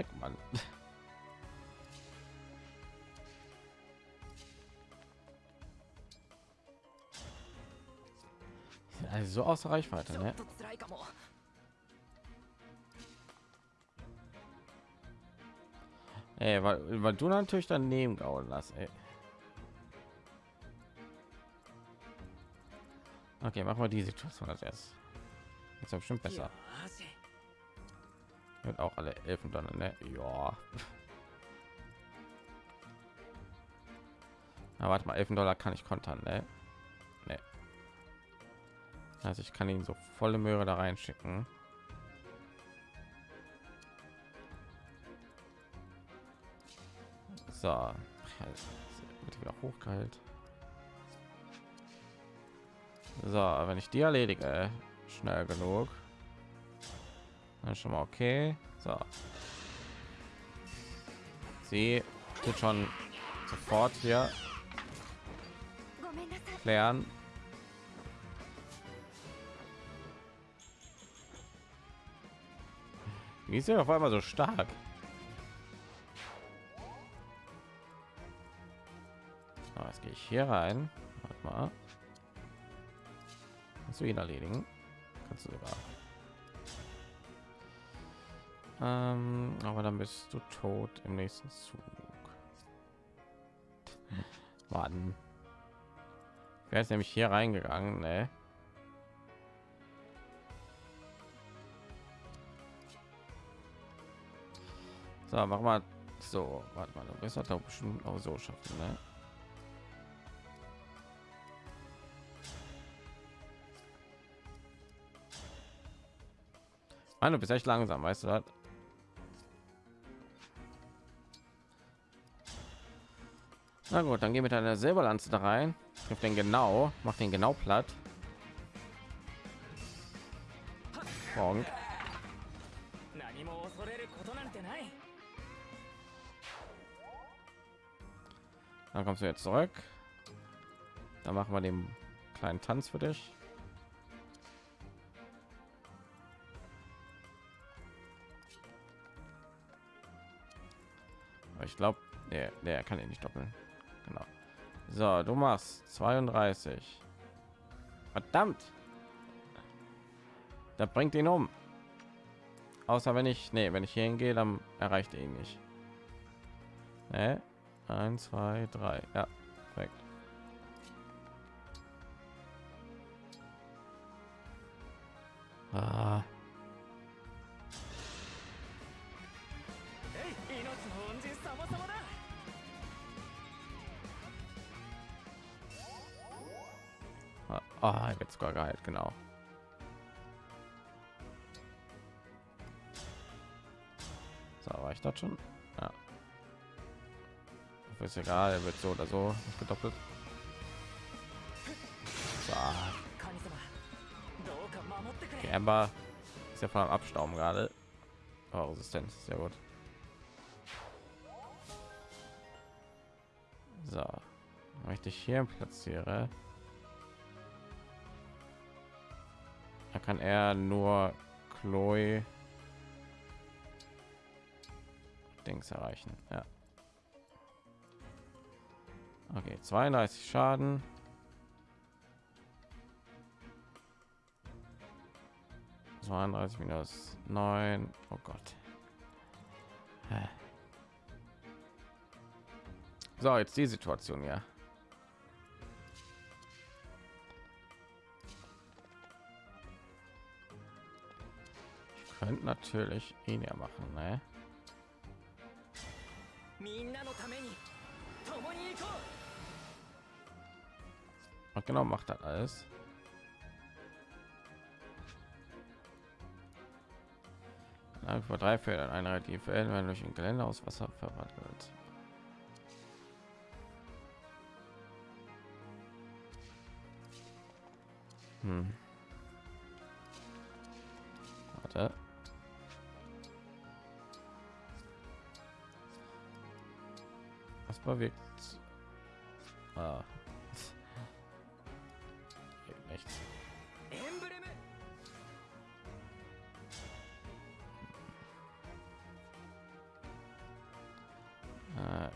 Weg, Mann. Also so außer Reichweite, ne? Ey, weil, weil du natürlich daneben gehauen hast, ey. Okay, machen wir die Situation als erstes. Ist ja bestimmt besser. Wird auch alle Elfen dann, ne? Ja. Na, warte mal, 11 Dollar kann ich kontern, ne? Ne. Also ich kann ihn so volle Möhre da reinschicken. So, wieder hochgehalt. So, wenn ich die erledige, schnell genug, dann schon mal okay. So, sie tut schon sofort hier klären. Wie ist er auf einmal so stark? So, jetzt gehe ich hier rein. Warte mal. Kannst du ihn erledigen? Kannst du sogar. Ähm, aber dann bist du tot im nächsten Zug. Warten. Wer ist nämlich hier reingegangen? Ne? So, mach mal so. Warte mal, du das doch bestimmt auch so schaffen, ne? Mann, du bist echt langsam, weißt du das? Na gut, dann geh mit einer Silberlanze da rein. Trifft den genau, macht den genau platt. Bonk. Dann kommst du jetzt zurück. Dann machen wir den kleinen Tanz für dich. ich glaube, der, der kann ihn nicht doppeln. So, du machst 32. Verdammt. Da bringt ihn um. Außer wenn ich, nee, wenn ich hier hingehe, dann erreicht er ihn nicht. Nee. 1, 2, 3. Ja, perfekt. Ah. Wird sogar geheilt, genau. So, war ich das schon? Ja. Ist egal, er wird so oder so gedoppelt. Amber ist ja von am Abstauben gerade. Oh, Resistenz, sehr gut. So, möchte ich hier platziere. Kann er nur Chloe Dings erreichen. Ja. Okay, 32 Schaden. zweiunddreißig minus neun oh Gott. So, jetzt die Situation ja. Könnte natürlich ihn ja machen, ne? Und genau macht das alles. Vor drei Feldern eine relativ werden durch ein Gelände aus Wasser verwandelt. Hm. Warte. Bewegt. Ah. Nichts.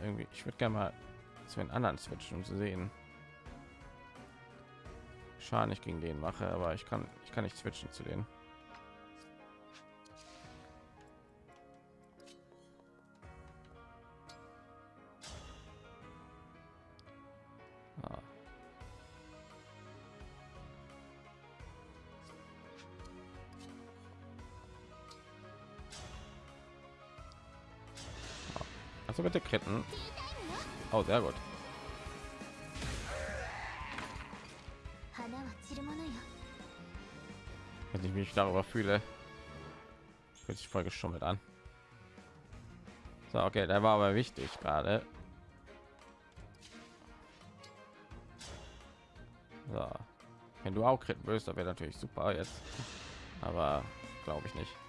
irgendwie ich würde gerne mal zu den anderen switchen um zu sehen Schaden ich gegen den mache aber ich kann ich kann nicht switchen zu denen sehr gut. Wenn ich mich darüber fühle fühlt sich voll geschummelt an. So okay der war aber wichtig gerade. So. wenn du auch kritten willst da wäre natürlich super jetzt. Aber glaube ich nicht.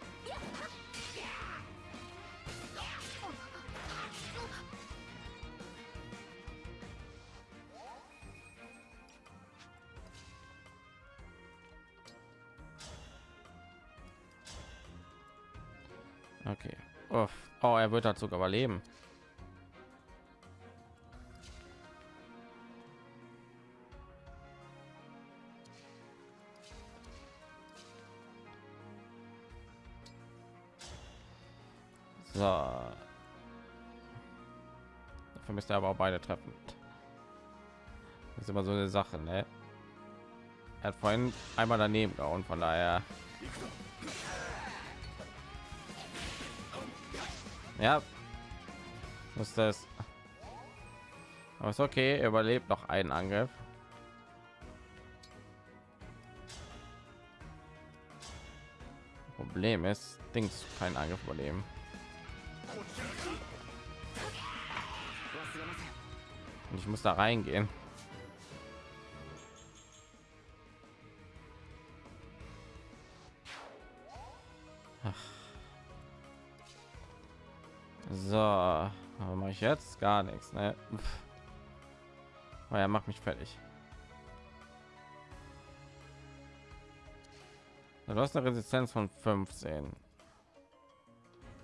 Dazu überleben. So. Dafür müsste er aber auch beide treffen. Das ist immer so eine Sache, ne? Er hat vorhin einmal daneben gehauen, von daher. Ja. Ist das? Aber ist okay, er überlebt noch einen Angriff. Problem ist, Dings keinen Angriff überleben. Und ich muss da reingehen. Jetzt gar nichts, ne? Er macht mich fertig. Du hast eine Resistenz von 15.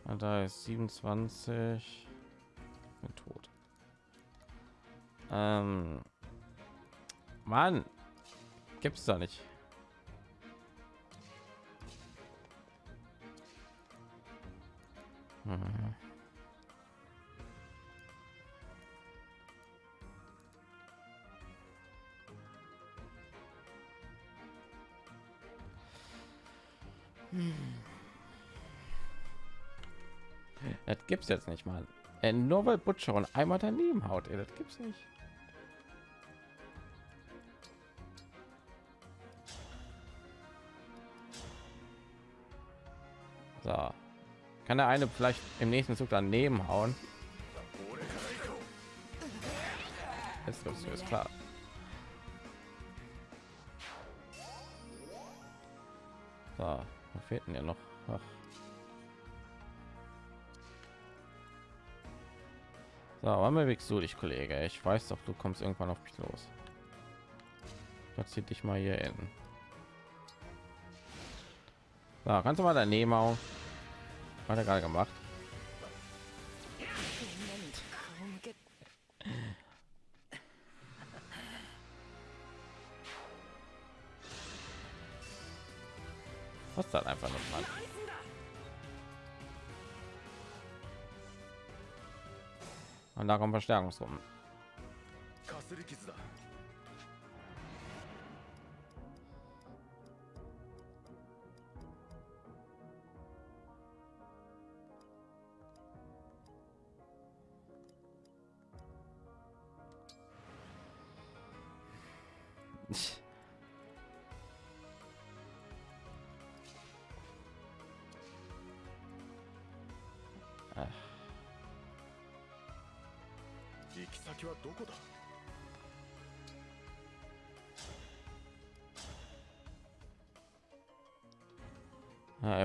Und da ist 27. Bin tot. Ähm, Mann, gibt's da nicht. Das gibt's jetzt nicht mal. Äh, nur weil Butcher und einmal daneben haut, ey, das gibt's nicht. So. Kann der eine vielleicht im nächsten Zug daneben hauen? Jetzt ist klar. Was fehlt denn ja noch? Ach. So, wann bewegst du dich, Kollege? Ich weiß doch, du kommst irgendwann auf mich los. Platziert dich mal hier in. So, kannst du mal daneben hauen? Hat er gerade gemacht. Und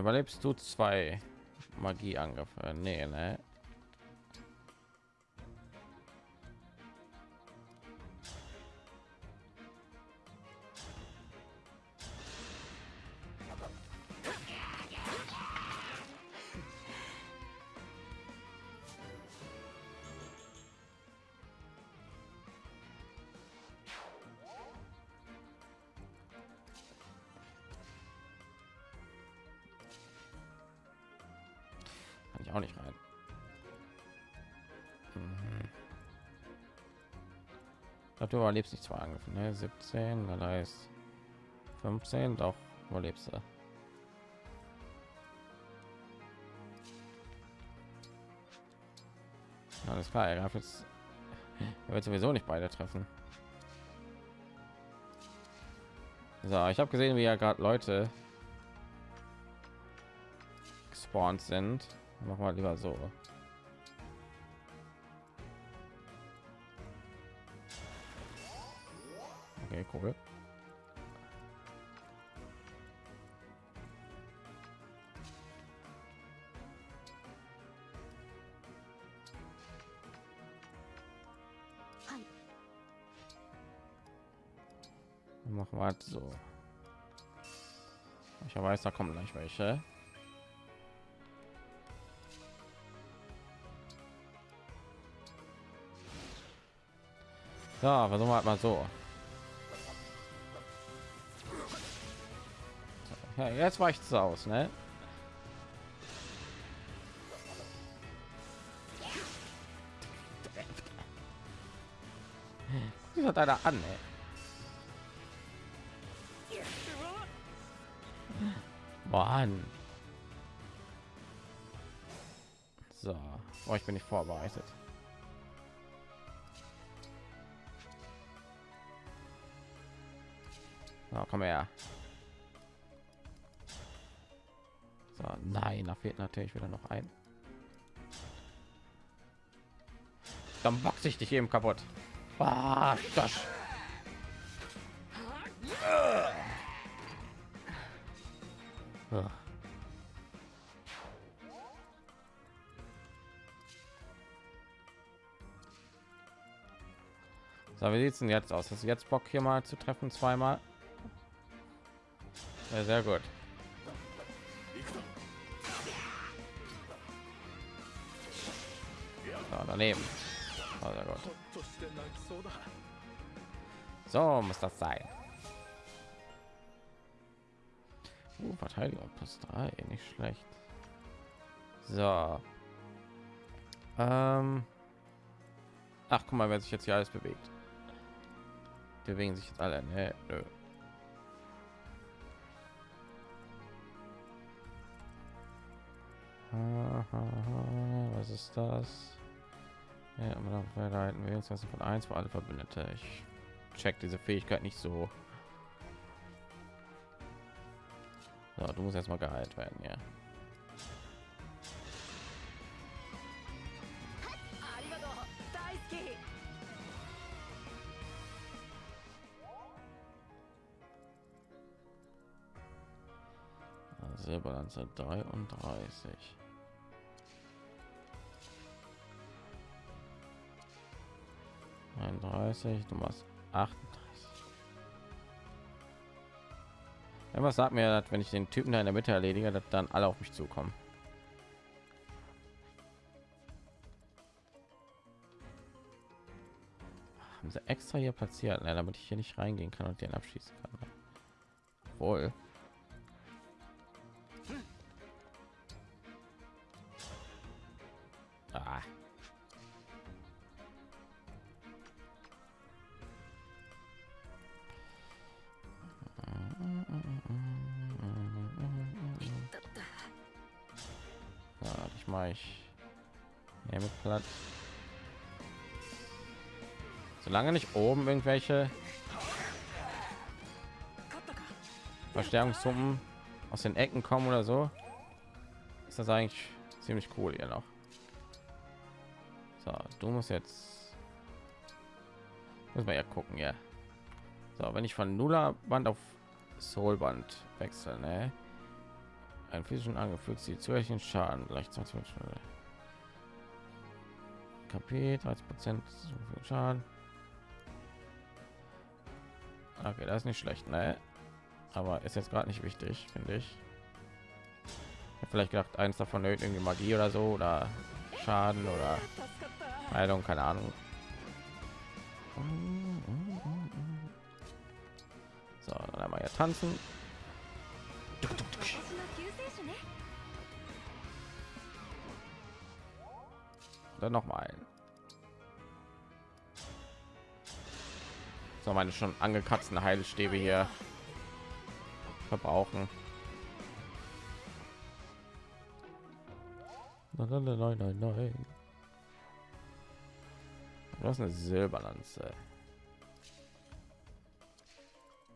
überlebst du zwei Magieangriffe? Nee, ne? Du überlebst nicht zwei Angriffe, ne? 17, dann heißt 15, doch überlebst du. Alles klar, er darf jetzt er wird sowieso nicht beide treffen. So, ich habe gesehen, wie ja gerade Leute gespawnt sind. Machen wir lieber so. Okay, cool. machen wir halt so. Ich weiß da kommen gleich welche. Ja versuchen wir halt mal so ja, jetzt es aus ne hat einer an ey. Mann. So, oh, ich bin nicht vorbereitet. So, komm her. Nein, da fehlt natürlich wieder noch ein. Dann boxe ich dich eben kaputt. Ah, das. So, wie sieht es denn jetzt aus? Du jetzt Bock hier mal zu treffen zweimal? Ja, sehr gut. Daneben. Oh, gut. So muss das sein. Uh, Verteidigung plus drei, nicht schlecht. So. Ähm. Ach, guck mal, wer sich jetzt hier alles bewegt. Die bewegen sich jetzt alle. Nee, nö. Was ist das? Ja, verhalten wir uns von eins für alle Verbündete. Ich check diese Fähigkeit nicht so. So, du musst erstmal geheilt werden, ja. Silberlanze 33. Einunddreißig, du machst 38. Was sagt mir, dass wenn ich den Typen da in der Mitte erledige, dass dann alle auf mich zukommen? Haben sie extra hier platziert, ne, damit ich hier nicht reingehen kann und den abschießen kann. Ne? Wohl. Solange nicht oben irgendwelche Verstärkungssummen aus den Ecken kommen oder so, ist das eigentlich ziemlich cool hier noch. So, du musst jetzt muss man ja gucken, ja. So, wenn ich von Nuller Band auf Soulband wechseln, ne? Ein physischen angefügt sie zusätzlichen Schaden gleich 20 KP 30 Prozent Schaden. Okay, das ist nicht schlecht, ne? Aber ist jetzt gerade nicht wichtig, finde ich. ich vielleicht gedacht, eins davon irgendwie Magie oder so oder Schaden oder Heilung, keine Ahnung. So, dann einmal ja tanzen. Dann noch mal ein. So meine schon angekratzten Heilstäbe hier verbrauchen. Nein, nein, nein, nein, nein. Du hast eine Silberlanze.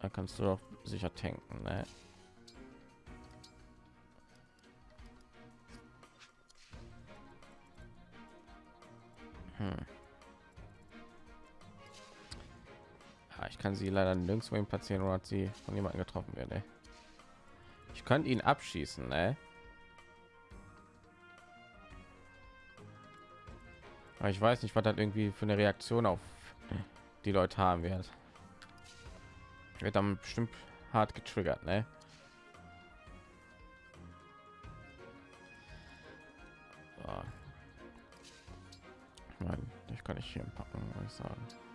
Da kannst du doch sicher tanken, ne? Hm. Ich kann sie leider nirgendwo hin platzieren oder hat sie von jemandem getroffen werden. Ich könnte ihn abschießen, ne? Aber ich weiß nicht, was das irgendwie für eine Reaktion auf die Leute haben wird. Wird dann bestimmt hart getriggert, ne? So. Ich kann nicht hier packen, muss ich sagen.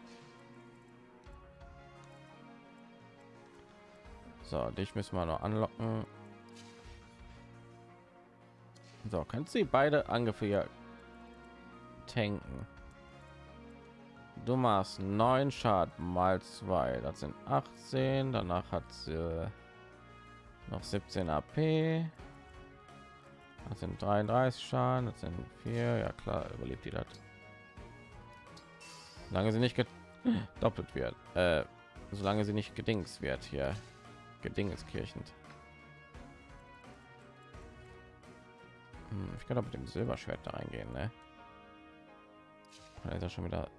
So, dich müssen wir noch anlocken. So, kannst du beide Angriffe tanken? Du machst neun Schaden mal zwei, das sind 18. Danach hat sie noch 17 AP. Das sind 33 Schaden, das sind vier. Ja klar, überlebt die das. Solange sie nicht doppelt wird, äh, solange sie nicht gedings wird hier, gedingeskirchend. Hm, ich kann doch mit dem Silberschwert da reingehen, ne? Da ist er schon wieder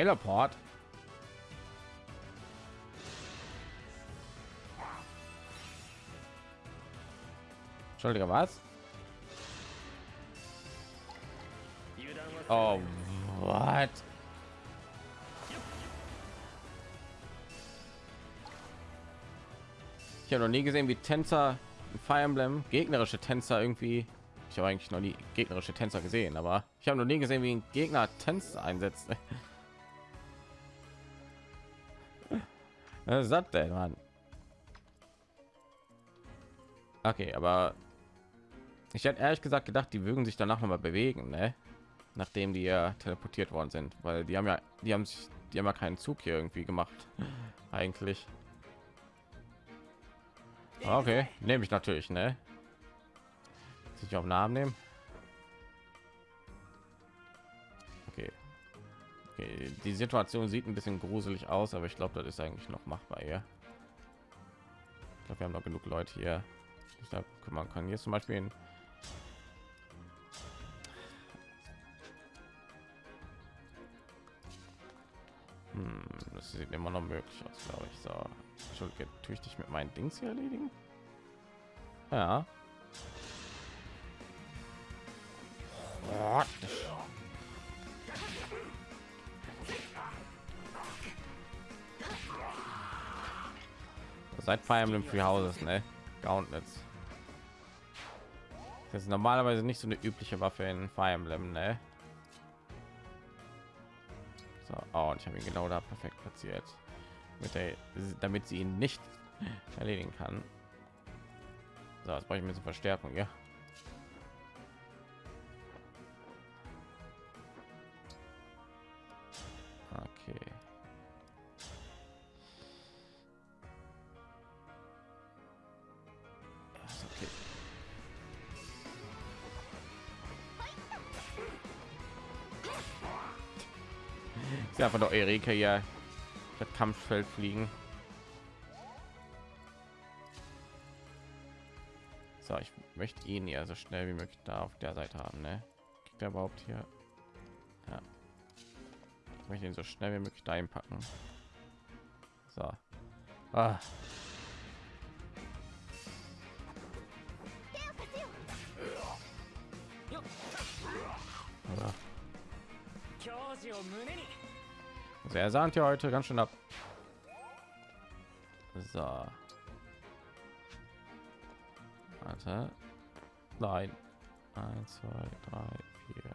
Teleport. Entschuldige, was? Oh, what? Ich habe noch nie gesehen, wie Tänzer in Fire Emblem gegnerische Tänzer irgendwie. Ich habe eigentlich noch nie gegnerische Tänzer gesehen, aber ich habe noch nie gesehen, wie ein Gegner Tänzer einsetzt. Was ist denn, Mann? Okay, aber ich hätte ehrlich gesagt gedacht, die würden sich danach noch mal bewegen, ne? nachdem die ja teleportiert worden sind, weil die haben ja, die haben sich, die haben ja keinen Zug hier irgendwie gemacht, eigentlich. Okay, nehme ich natürlich, ne? Sich auf Namen nehmen. Die Situation sieht ein bisschen gruselig aus, aber ich glaube, das ist eigentlich noch machbar hier. Ich glaube, wir haben noch genug Leute hier, sich da kümmern kann. Hier zum Beispiel hm, das sieht immer noch möglich aus, glaube ich. So, Entschuldige, tue ich dich mit meinen Dings hier erledigen? Ja. Seit Fire Emblem Free Houses, ne? Gauntlets. Das ist normalerweise nicht so eine übliche Waffe in Fire Emblem, ne? So, oh, und ich habe ihn genau da perfekt platziert, mit der, damit sie ihn nicht erledigen kann. So, jetzt brauche ich mir so Verstärkung, ja. Einfach doch Erika ja das Kampffeld fliegen. So, ich möchte ihn ja so schnell wie möglich da auf der Seite haben, ne? Kriegt er überhaupt hier? Ja. Ich möchte ihn so schnell wie möglich da packen. So. Ah. Ja. Also er sahnt ja heute ganz schön ab. So. Warte. Nein. Eins, zwei, drei, vier.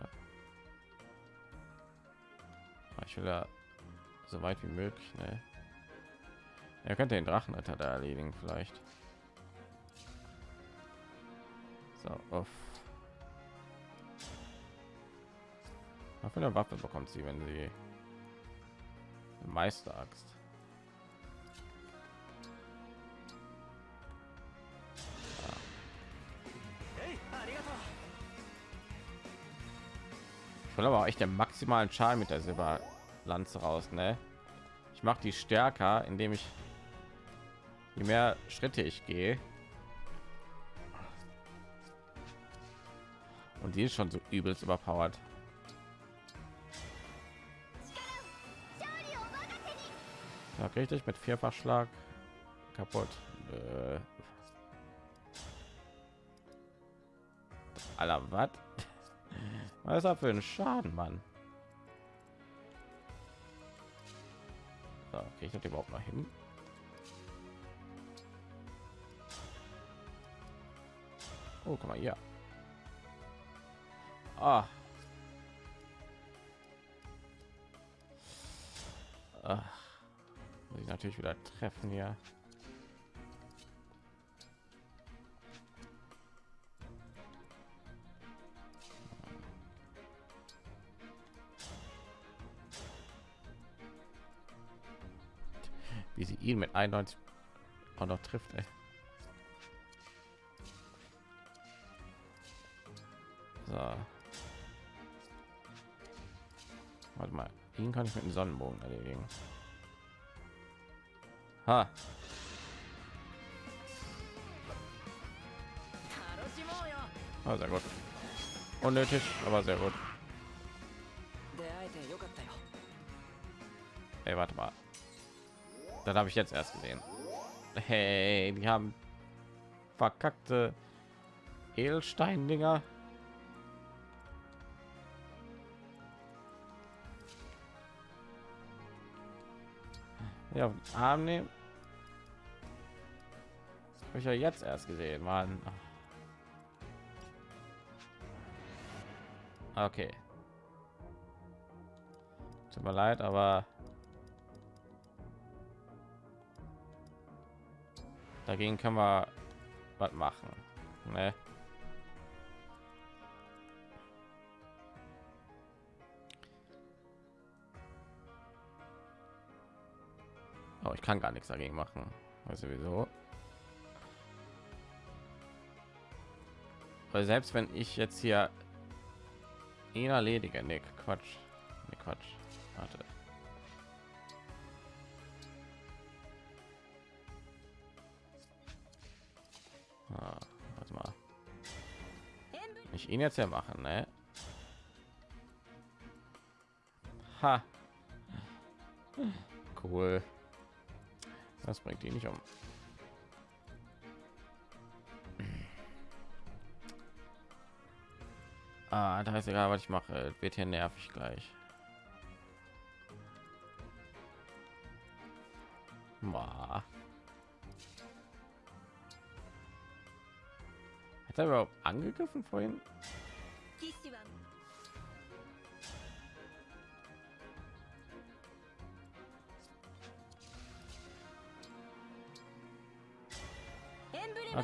Ah, Ich will ja so weit wie möglich. Ne? Er könnte den Drachenritter da erledigen, vielleicht. So, auf. Für eine Waffe bekommt sie, wenn sie Meisteraxt? Ich will aber auch echt den maximalen Schaden mit der Silberlanze raus, ne? Ich mache die stärker, indem ich je mehr Schritte ich gehe. Und die ist schon so übelst überpowered. Ja, richtig mit Vierfachschlag kaputt. Äh. Alter, was? Was ist das für ein Schaden, Mann? So, kriege ich das überhaupt noch hin? Oh, guck mal hier. Ah. Ach. Muss ich natürlich wieder treffen hier. Wie sie ihn mit 91 auch noch trifft, ey. So. Warte mal, ihn kann ich mit dem Sonnenbogen erledigen. Ha. Ah, sehr gut. Unnötig, aber sehr gut. Ey, warte mal. Dann habe ich jetzt erst gesehen. Hey, die haben verkackte Edelstein-Dinger. Ja, Arm nehmen. Habe ich ja jetzt erst gesehen, Mann. Okay. Tut mir leid, aber dagegen können wir was machen. Ne? Kann gar nichts dagegen machen. Weiß sowieso. Weil selbst wenn ich jetzt hier ihn erledige, Nick, Quatsch, nee, Quatsch, warte. Ah, warte mal. Ich ihn jetzt ja machen, ne? Ha. Cool. Das bringt ihn nicht um. Ah, da ist egal, was ich mache. Wird hier nervig gleich. Boah. Hat er überhaupt angegriffen vorhin?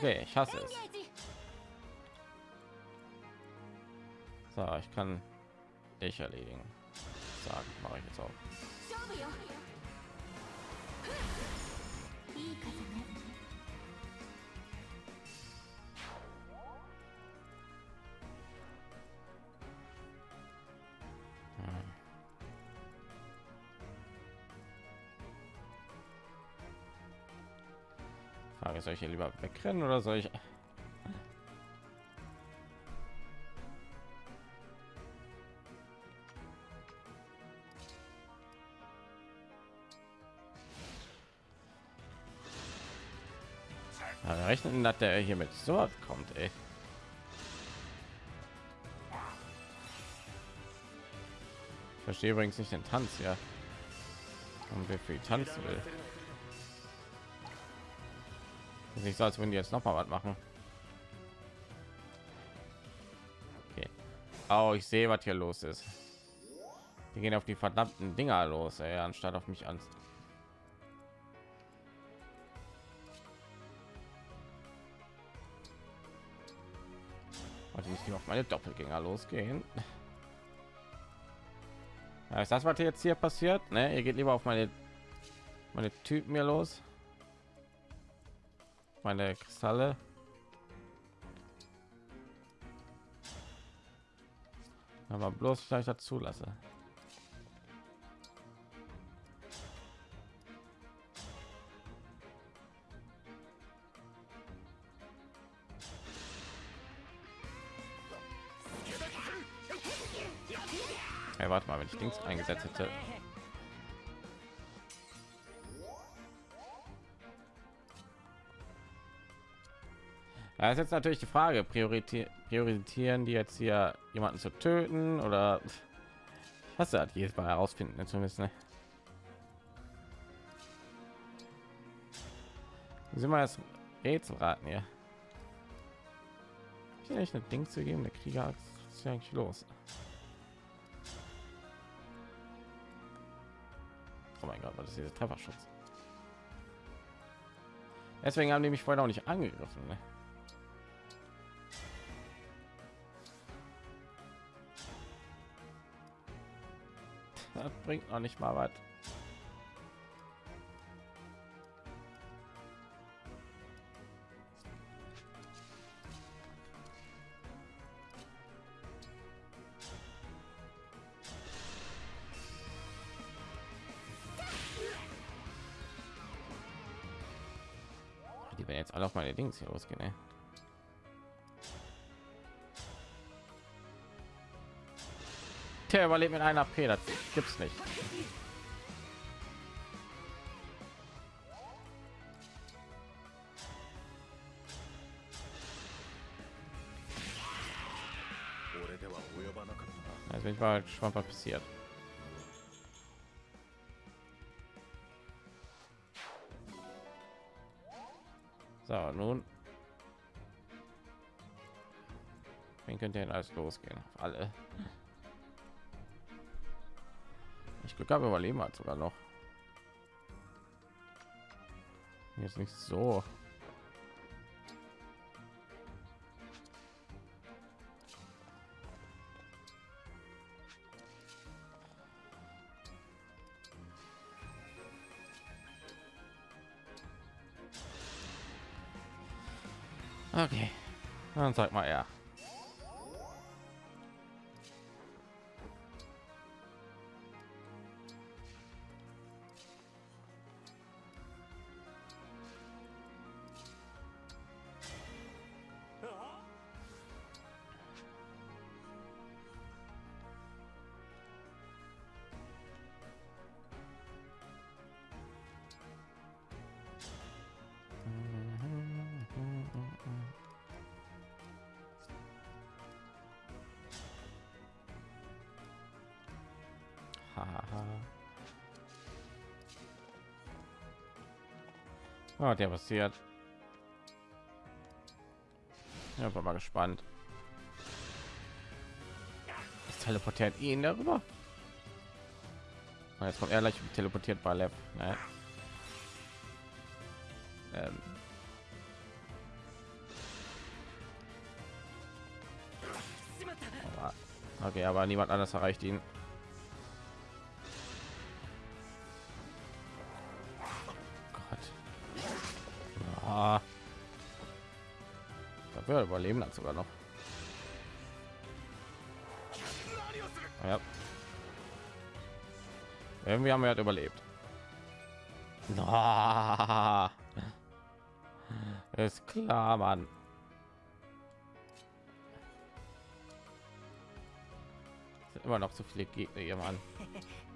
Okay, ich hasse es. So, ich kann dich erledigen. Sagen, mache ich jetzt auch. Frage, soll ich hier lieber wegrennen oder soll ich? Ja, rechnen, dass der hier mit so kommt, ey. Ich verstehe übrigens nicht den Tanz, ja. Und wer viel tanzen will. Ist nicht so, als würden die jetzt noch mal was machen. Oh, ich sehe, was hier los ist. Die gehen auf die verdammten Dinger los, ey, anstatt auf mich an. Wollte nicht auf meine Doppelgänger losgehen. Ja, ist das, was jetzt hier passiert? Ne, ihr geht lieber auf meine meine Typen hier los. Meine Kristalle. Aber bloß vielleicht dazu lasse. Hey, warte mal, wenn ich Dings eingesetzt hätte. Ja, ist jetzt natürlich die Frage, priorisieren, priorisieren die jetzt hier jemanden zu töten oder was hat jedes Mal herausfinden zumindest ne? sind wir das Rätselraten hier? Ich nicht ein Ding zu geben, der Krieger ist ja eigentlich los. Oh mein Gott, was ist dieser Trefferschutz? Deswegen haben die mich vorher auch nicht angegriffen. Ne? Das bringt noch nicht mal was. Die werden jetzt alle auf meine Dings hier losgehen. Ey. Der überlebt mit einer AP, das gibt's nicht. Also ich war schon was passiert. So, nun. Wen könnte denn alles losgehen? Auf alle. Ich Glück habe überleben hat sogar noch. Jetzt nicht so. Okay, dann sag mal ja. Oh, der passiert. Ja, war mal gespannt. Das teleportiert ihn darüber. Jetzt kommt er gleich teleportiert bei Lev. Ne? Ähm. Aber, okay, aber niemand anders erreicht ihn. Ja, überleben hat sogar noch. Ja. Irgendwie haben wir halt überlebt. Ah. Ist klar, Mann. Sind immer noch zu viele Gegner hier, Mann.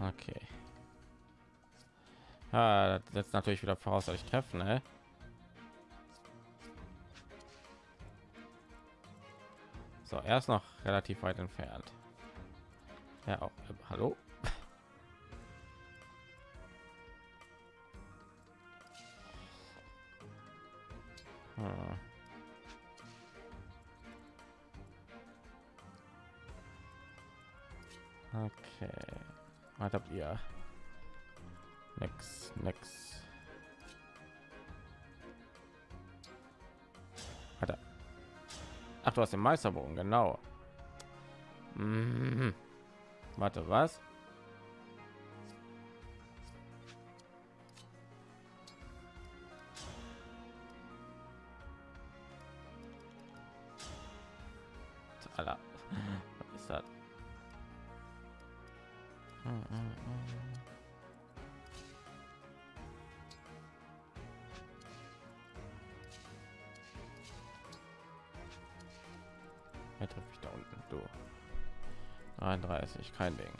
Okay. Ah, das setzt natürlich wieder voraus, dass ich treffen, ne? So, er ist noch relativ weit entfernt. Ja, auch. Äh, hallo? Du hast den Meisterbogen, genau. Mhm. Warte, was? 31, kein Ding.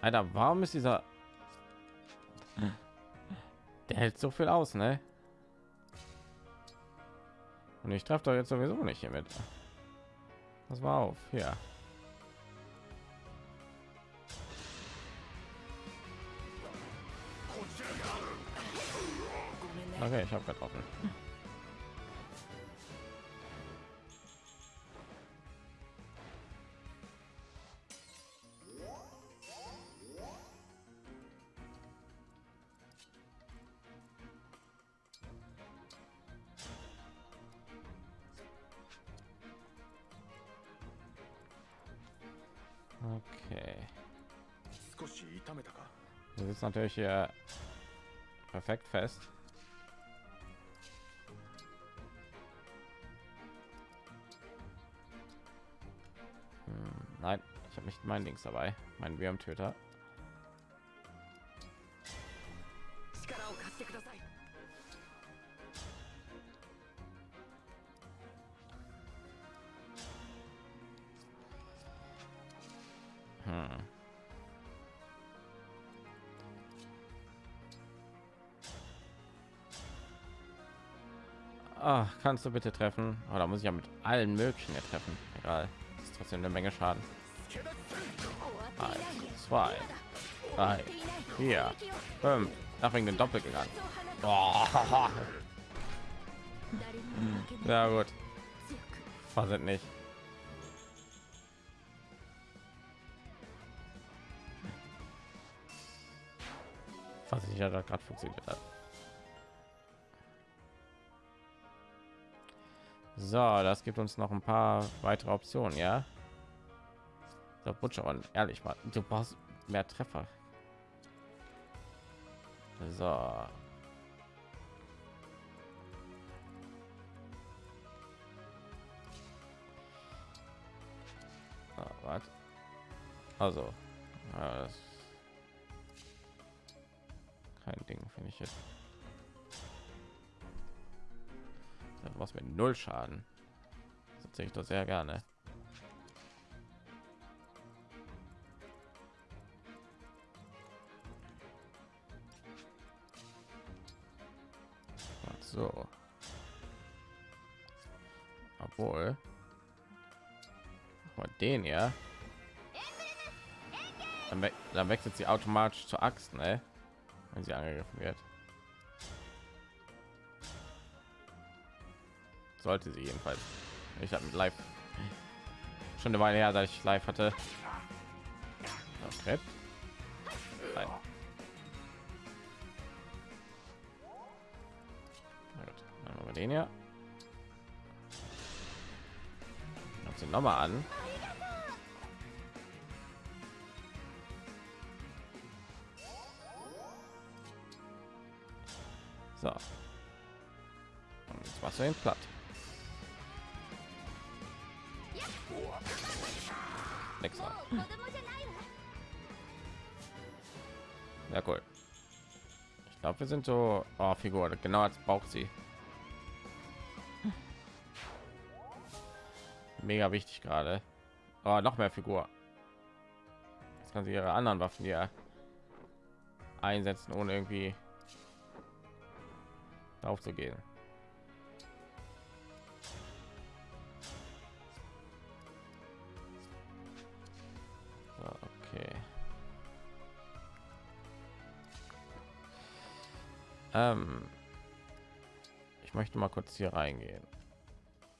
Alter, warum ist dieser... Der hält so viel aus, ne? Und ich treffe doch jetzt sowieso nicht hiermit. Das war auf, ja. Okay, ich habe getroffen. Natürlich hier perfekt fest. Hm, nein, ich habe nicht mein Dings dabei, mein Wärmtöter. 力 Ach, kannst du bitte treffen? Aber oh, da muss ich ja mit allen möglichen treffen. Egal, das ist trotzdem eine Menge Schaden. Eins, zwei, drei, vier, fünf. Nach wegen den Doppel gegangen. Oh. Ja gut. Was sind nicht? Was ich ja da gerade funktioniert hat. So, das gibt uns noch ein paar weitere Optionen, ja. So, Butcheron, ehrlich mal, du brauchst mehr Treffer. So. Was? Also, ja, kein Ding, finde ich jetzt. Was mit null Schaden. Das ich doch sehr gerne. So. Obwohl. Mal den ja. Dann, we dann wechselt sie automatisch zur Axt, ne? Wenn sie angegriffen wird. Sollte sie jedenfalls. Ich habe mit live schon eine Weile her, dass ich live hatte. Nein. Na gut, dann wir den hier. Noch mal an. So. Und jetzt platt. nix an. Ja, cool. Ich glaube, wir sind so oh, Figur, genau als braucht sie. Mega wichtig gerade. Oh, noch mehr Figur. Jetzt kann sie ihre anderen Waffen ja einsetzen, ohne irgendwie darauf zu gehen. Ähm, ich möchte mal kurz hier reingehen,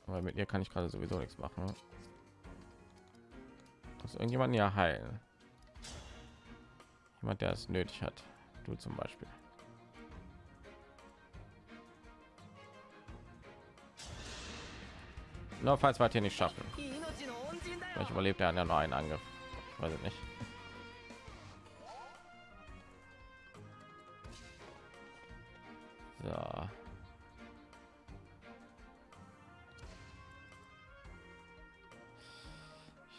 weil mit ihr kann ich gerade sowieso nichts machen. Muss irgendjemand ja heilen. Jemand, der es nötig hat. Du zum Beispiel. Nur falls wir hier nicht schaffen. ich überlebt er ja nur einen Angriff. Ich weiß nicht. So.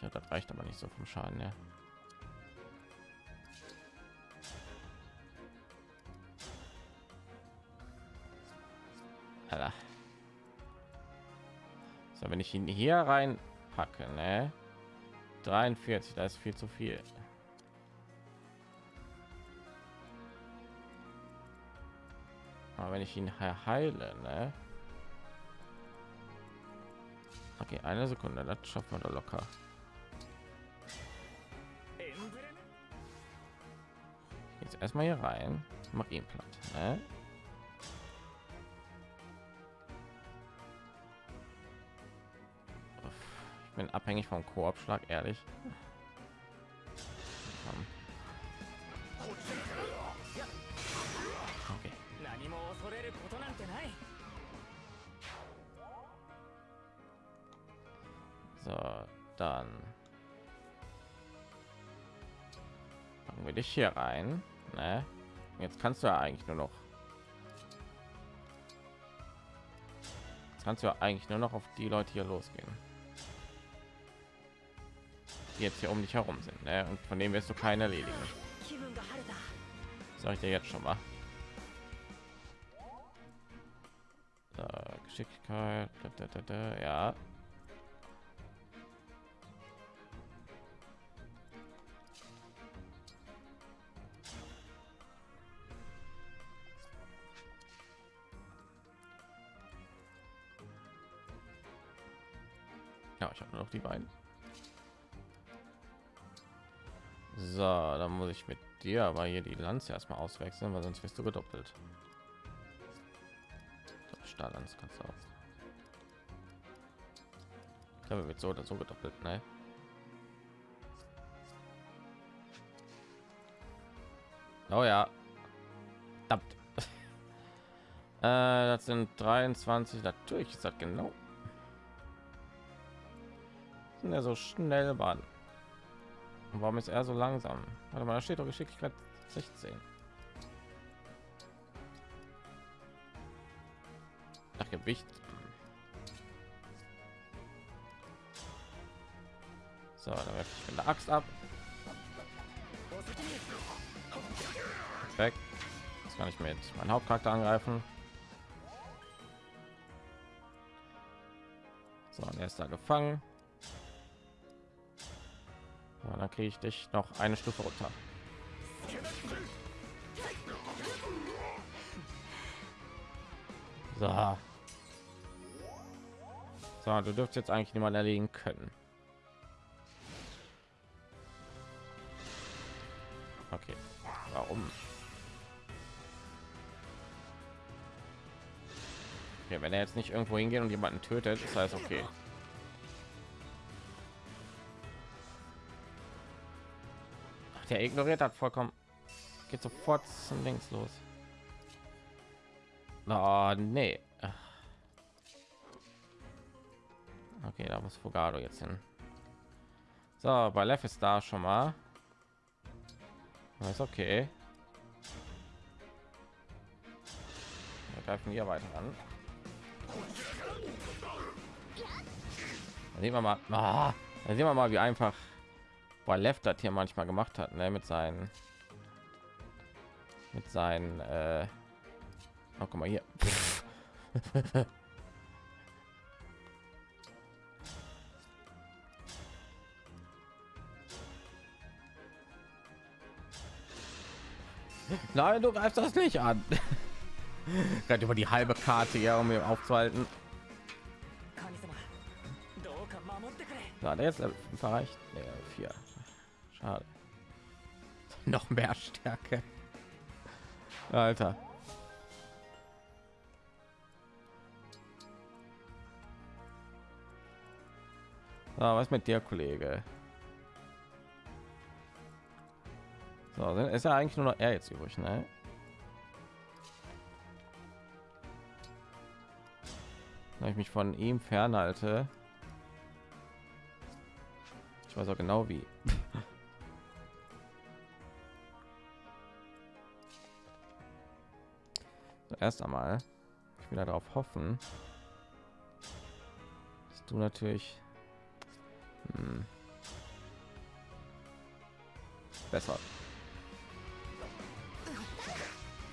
Ja, das reicht aber nicht so vom Schaden, ja. So, wenn ich ihn hier rein packe, ne? 43, da ist viel zu viel. Aber wenn ich ihn heile, ne? Okay, eine Sekunde, das schafft man da locker. Jetzt erstmal hier rein, mach ihn platt. Ne? Ich bin abhängig vom Koop-Schlag, ehrlich. Komm. Okay. 何も恐れることなんてない So, dann packen wir dich hier rein. Ne? Jetzt kannst du ja eigentlich nur noch. Jetzt kannst du ja eigentlich nur noch auf die Leute hier losgehen. Die jetzt hier um dich herum sind. Ne? Und von denen wirst du keine erledigen. 気分が晴れた Sag ich dir jetzt schon mal. Geschicklichkeit, da, da, da, ja. Ja, ich habe nur noch die beiden. So, dann muss ich mit dir aber hier die Lanze erstmal auswechseln, weil sonst wirst du gedoppelt. So, Stahllanze kannst du auch. Glaube, wird so oder so gedoppelt, ne? Oh ja. Verdammt. äh, das sind 23. Natürlich ist das genau. Sind er so schnell waren. Warum ist er so langsam? Warte mal, da steht doch Geschicklichkeit 16. Nach Gewicht. So, dann werfe ich mit der Axt ab. Weg. Jetzt kann ich mit meinem Hauptcharakter angreifen. So, und er ist da gefangen. Ja, dann kriege ich dich noch eine Stufe runter. So. So, du dürft jetzt eigentlich niemand erlegen können. Okay. Warum? Okay, wenn er jetzt nicht irgendwo hingehen und jemanden tötet, ist heißt okay. Ach, der ignoriert hat vollkommen. Geht sofort zum links los. Oh, nee. Okay, da muss Fogado jetzt hin. So, bei Lev ist da schon mal. Ist okay. Wir greifen hier weiter an. Da sehen wir mal, ah, sehen wir mal, wie einfach bei Left das hier manchmal gemacht hat, ne, mit seinen, mit seinen, äh, Oh, guck mal hier. Nein, du greifst das nicht an. Gerade über die halbe Karte hier, um ihn aufzuhalten. Na, der ist erreicht. Nee, vier. Schade. Noch mehr Stärke. Alter. So, was mit dir, Kollege? So, ist ja eigentlich nur noch er jetzt übrig, ne? Wenn ich mich von ihm fernhalte. Ich weiß auch genau wie. so, erst einmal, ich will darauf hoffen, dass du natürlich hm, besser.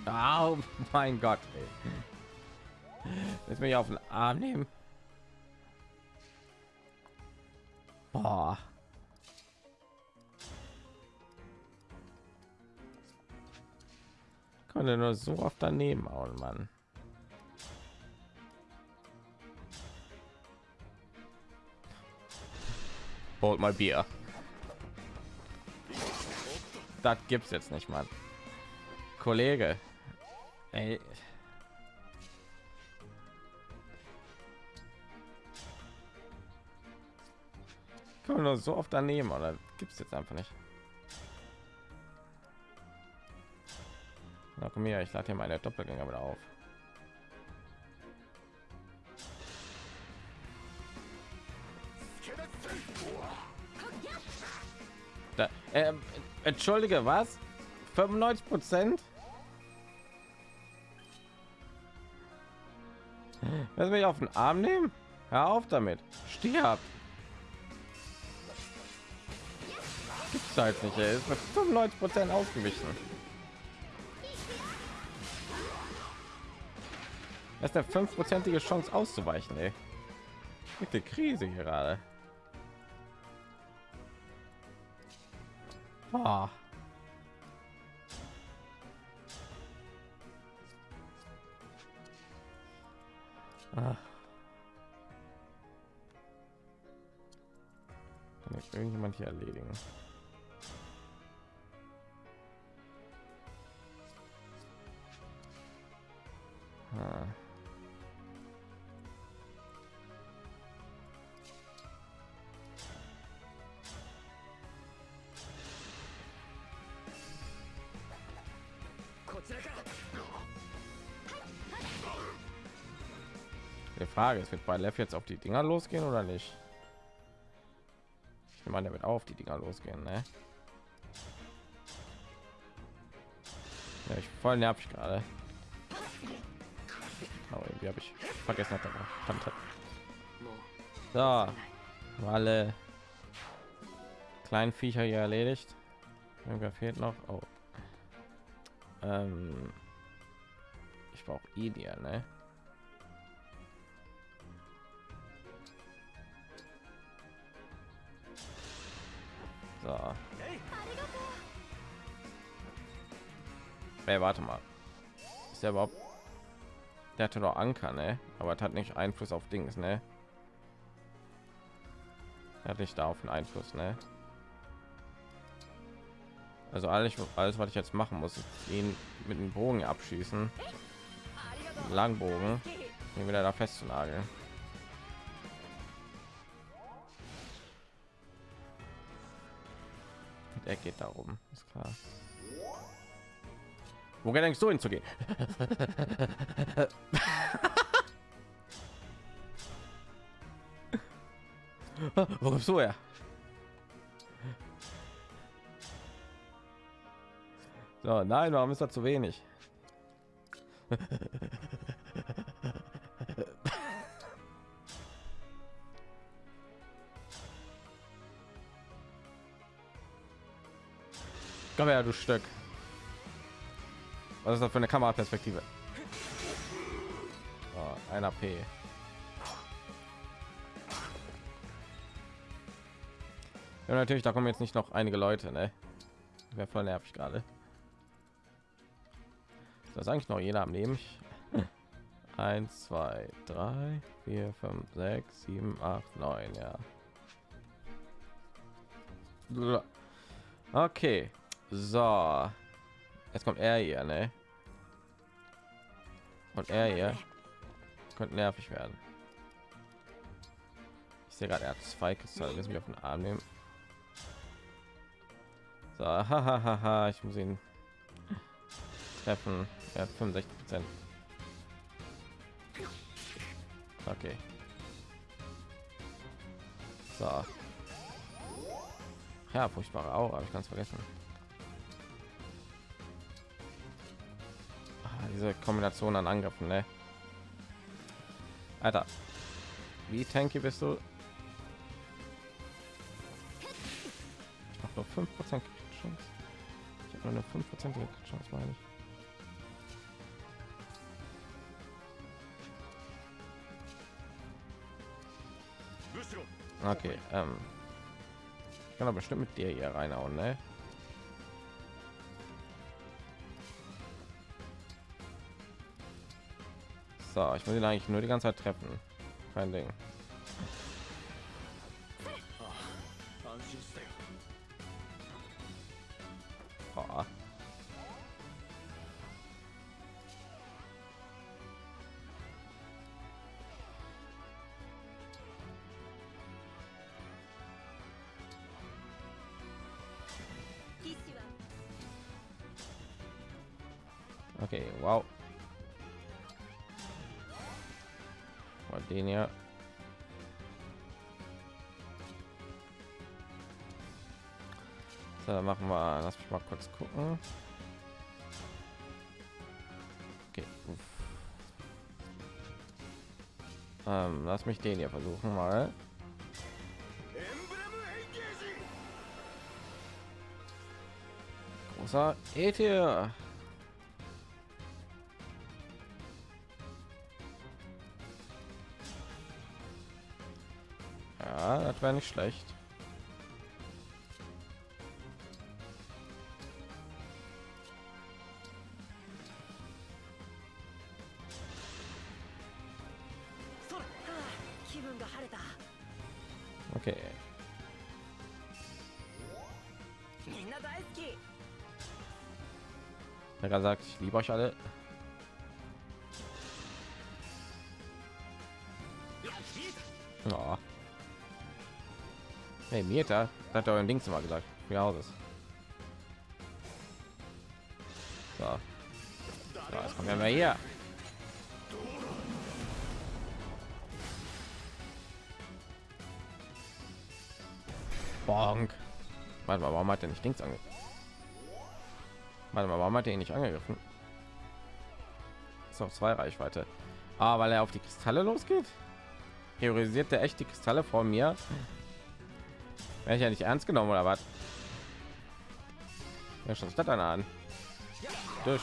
Oh mein Gott. Ey. Jetzt mich auf den Arm nehmen. Boah. Konnte nur so oft daneben hauen, Mann. Holt mal Bier. Das gibt's jetzt nicht, Mann. Kollege. Ey. Kann man so oft daneben, oder gibt's jetzt einfach nicht. Na komm her, ich lade hier meine Doppelgänger wieder auf. Entschuldige, was? 95 Prozent? Lass mich auf den Arm nehmen? Hör auf damit. Stirb. Gibt's halt nicht, ey. Ist mit 95 Prozent ausgewichen. Das ist eine fünfprozentige Chance auszuweichen, ey. Mit der Krise gerade. Ah. Ah. Kann irgendjemand hier erledigen? Ah. Frage ist, wird bei Lev jetzt auf die Dinger losgehen oder nicht? Ich meine, der wird auf die Dinger losgehen, ne? Ja, ich voll nervig gerade. Oh, irgendwie habe ich vergessen, hat er. So, alle kleinen Viecher hier erledigt. Irgendwer fehlt noch. Oh. Ähm, ich brauche Idia, ne? So. Ey, warte mal. Ist der überhaupt? Der hatte doch Anker, ne? Aber hat nicht Einfluss auf Dings, ne? Er hat nicht darauf einen Einfluss, ne? Also alles, alles, was ich jetzt machen muss, ist ihn mit dem Bogen abschießen, Langbogen, ihn wieder da festzunageln. Er geht darum, ist klar. Wo denkst du hinzugehen? Wo kommst du her? So, nein, warum ist das zu wenig? Du Stück. Was ist das für eine Kameraperspektive? Oh, ein AP. Ja, natürlich, da kommen jetzt nicht noch einige Leute, ne? Wäre voll nervig gerade. Ist das eigentlich noch jeder am Leben? 1, 2, 3, 4, 5, 6, 7, 8, 9, ja. Okay, so. Jetzt kommt er hier, ne? Und er hier könnte nervig werden. Ich sehe gerade, er hat zwei Kristalle. Lass mich auf den Arm nehmen. So, hahaha, ich muss ihn treffen. Er hat 65 Prozent. Okay. So. Ja, furchtbare Aura, habe ich ganz vergessen. Diese Kombination an Angriffen, ne? Alter, wie tanky bist du? Ich habe nur 5% Chance. Ich habe nur eine 5% Chance, meine ich. Okay, ähm, ich kann aber bestimmt mit dir hier reinhauen, ne? so ich will ihn eigentlich nur die ganze Zeit treffen kein ding oh. Okay, wow. den ja so, dann machen wir lass mich mal kurz gucken okay. ähm, lass mich den hier versuchen mal großer Ether. Wäre nicht schlecht. Okay. Der sagt, ich liebe euch alle. Hey, Mieter, hat euren Dings mal gesagt. Wie Hauses. So. so, jetzt kommen wir hier. Bonk. Warte mal, warum hat er nicht Dings ange... Warte mal, warum hat er ihn nicht angegriffen? Ist auf zwei Reichweite. Ah, weil er auf die Kristalle losgeht? Priorisiert der echt die Kristalle vor mir? Wäre ich ja nicht ernst genommen oder was? Ja, schon statt einer an. Durch.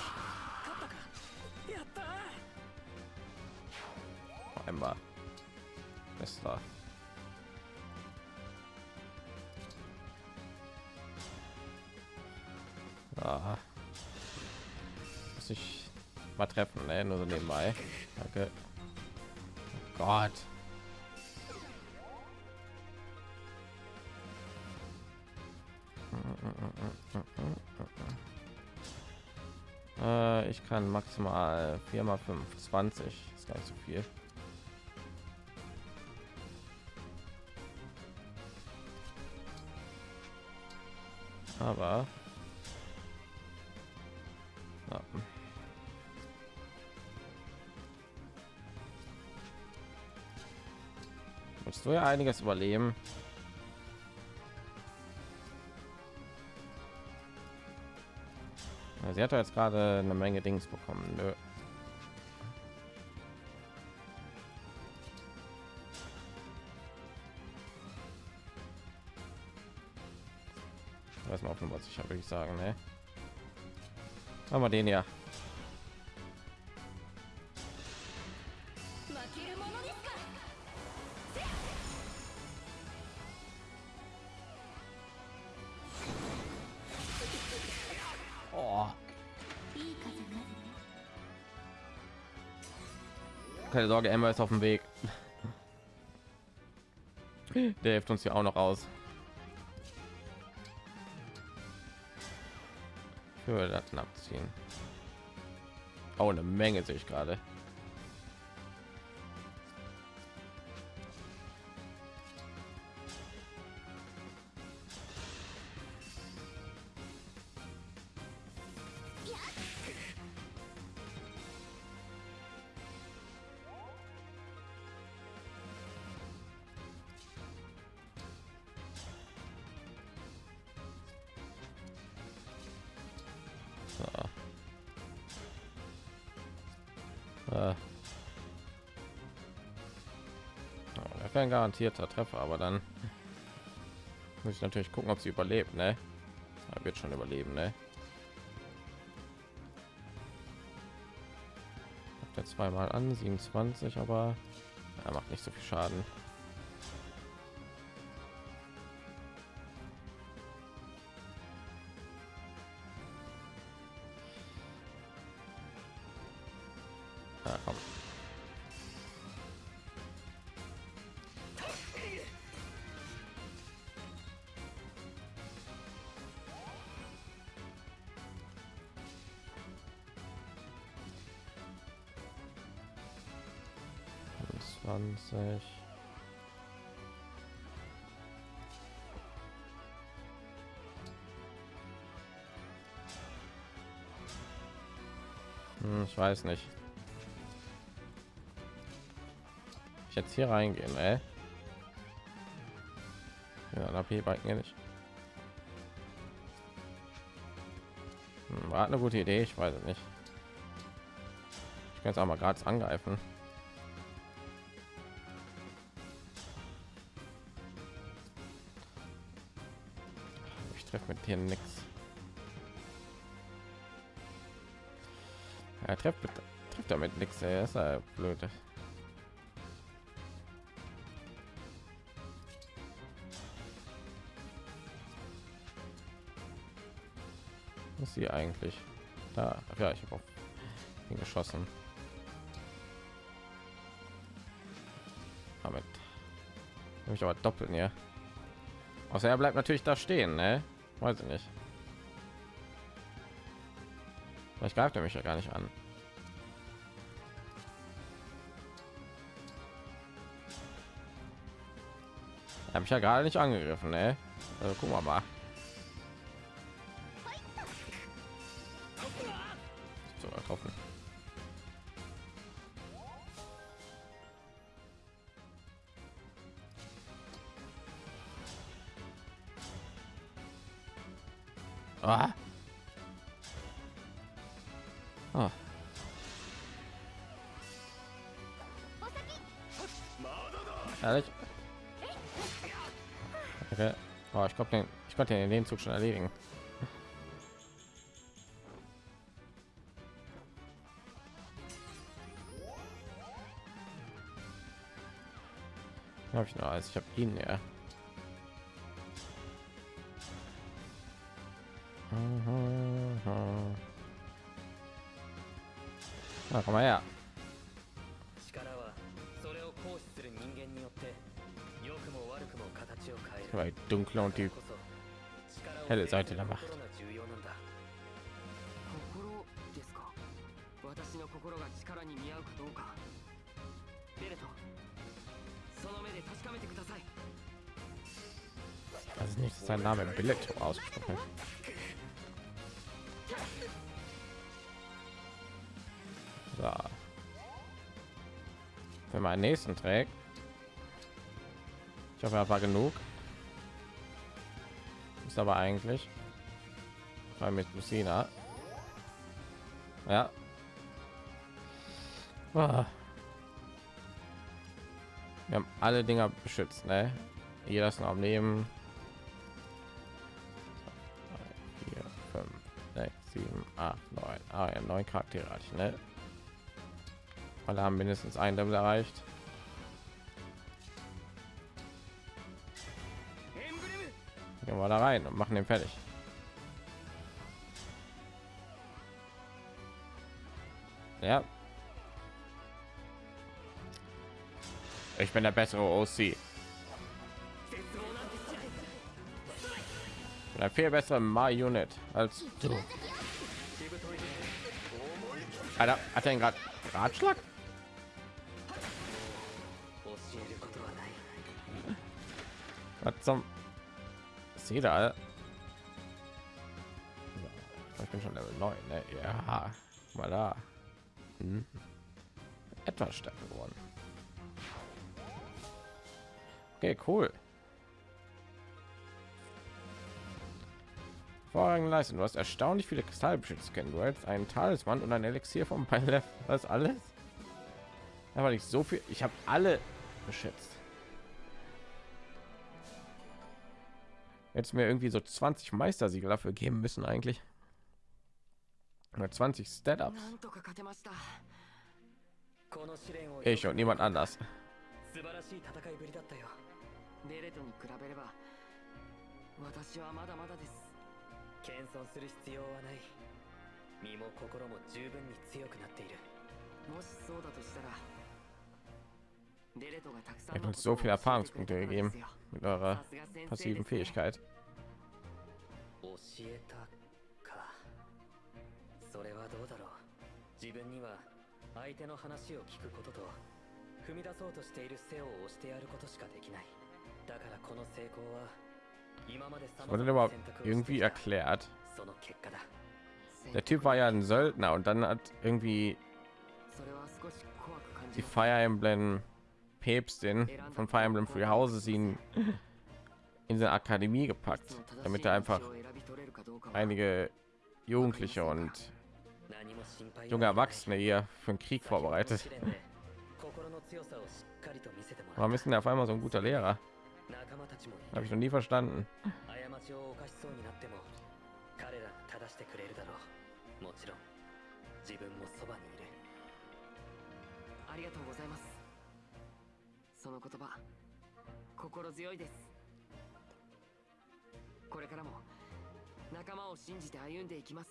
Einmal. Bester. Aha. Muss ich mal treffen, ne? nur so nebenbei. Kann maximal 4 mal 5, 20. Ist gar nicht so viel. Aber ja. musst du ja einiges überleben. Sie hat jetzt gerade eine Menge Dings bekommen. Nö. Weiß mal auf Nummer sicher, würde ich sagen, ne? Haben wir den ja. Keine Sorge, Emma ist auf dem Weg. Der hilft uns hier auch noch aus. Für das abziehen. Oh, eine Menge sehe ich gerade. Ein garantierter Treffer, aber dann muss ich natürlich gucken, ob sie überlebt, ne? Er wird schon überleben, ne? Er zweimal an, 27, aber er macht nicht so viel Schaden. Weiß nicht. Ich jetzt hier reingehen, ey. Ja, AP balken nicht. Hm, war eine gute Idee, ich weiß es nicht. Ich kann es auch mal gerade angreifen. Ich treffe mit dir nichts. Er trifft, trifft damit nichts, er ist ja blöd. Was ist sie eigentlich? Da, ja, ich habe auch ihn geschossen. Damit habe ich aber doppeln ja. Außer er bleibt natürlich da stehen, ne? Weiß ich nicht. Vielleicht greift er mich ja gar nicht an. Habe ich ja gerade nicht angegriffen, ne? Also gucken wir mal. Konnte den, den Zug schon erledigen. Habe ich noch als ich habe ihn ja. helle Seite der Macht. Das ist nicht sein Name Billet ausgesprochen. So. Wenn man nächsten trägt, ich hoffe, er war genug. Ist aber eigentlich. Weil mit Lucina. Ja. Ah. Wir haben alle Dinger beschützt, ne? Jeder ist noch am Leben. 4, 5, 6, 7, 8, 9. Ah ja, neun Charaktere hatte ich, ne? Alle haben mindestens ein Level erreicht. Gehen wir da rein und machen den fertig. Ja. Ich bin der bessere OC. Eine viel besser My Unit als du. Alter, hat er gerade Ratschlag? Was zum Sie da? Ich bin schon Level 9, ne? Ja, mal da. Hm. Etwas stärker geworden. Okay, cool. Vorrangige Leistung. Du hast erstaunlich viele Kristalle beschützt kennen. Du hältst einen Talisman und ein Elixier vom Pilot. Das alles? Aber nicht so viel. Ich habe alle beschützt. jetzt mir irgendwie so 20 Meistersiegel dafür geben müssen eigentlich. 20 Stand-ups. Ich und niemand anders. 素晴らしい戦いぶりだったよベレトに比べれば私はまだまだです謙遜する必要はない身も心も十分に強くなっているもしそうだとしたらベレトがたくさ Ihr んの habt uns so ことを viele 教えてくれ Erfahrungspunkte たからで gegeben すよ mit eurer さすが先生 passiven ですね Fähigkeit. 教えたかそれはどうだろう自分には相手の話を聞くことと踏み出そうとしている背を押してやることしかできないだからこの成功は今まで様 Wurde 々 aber な選択をして irgendwie きた erklärt. その結果だ Der Typ war ja ein Söldner und dann hat irgendwie それは少し怖く感じ die ます Fire Emblem Päpstin von Fire Emblem Free Houses ihn in der Akademie gepackt, damit er einfach einige Jugendliche und junge Erwachsene hier für den Krieg vorbereitet. Warum ist denn auf einmal so ein guter Lehrer? Habe ich noch nie verstanden. 過ちを犯しそうになっても彼らが正してくれるだろうもちろん自分もそばにいるありがとうございますその言葉心強いですこれからも仲間を信じて歩んでいきます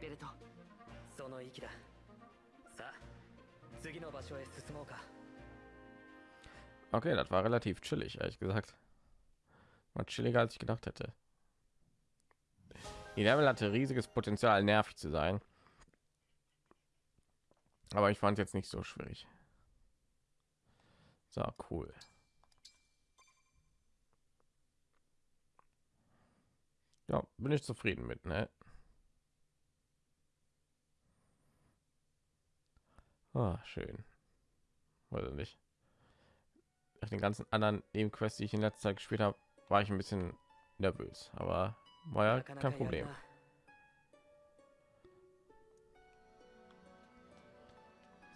ベルトその息ださあ次の場所へ進もうか Okay, das war relativ chillig, ehrlich gesagt. War chilliger, als ich gedacht hätte. Die Level hatte riesiges Potenzial, nervig zu sein. Aber ich fand jetzt nicht so schwierig. So, cool. Ja, bin ich zufrieden mit, ne? Ah, schön. Oder nicht? Nach den ganzen anderen Nebenquests, die ich in letzter Zeit gespielt habe, war ich ein bisschen nervös, aber war ja kein Problem.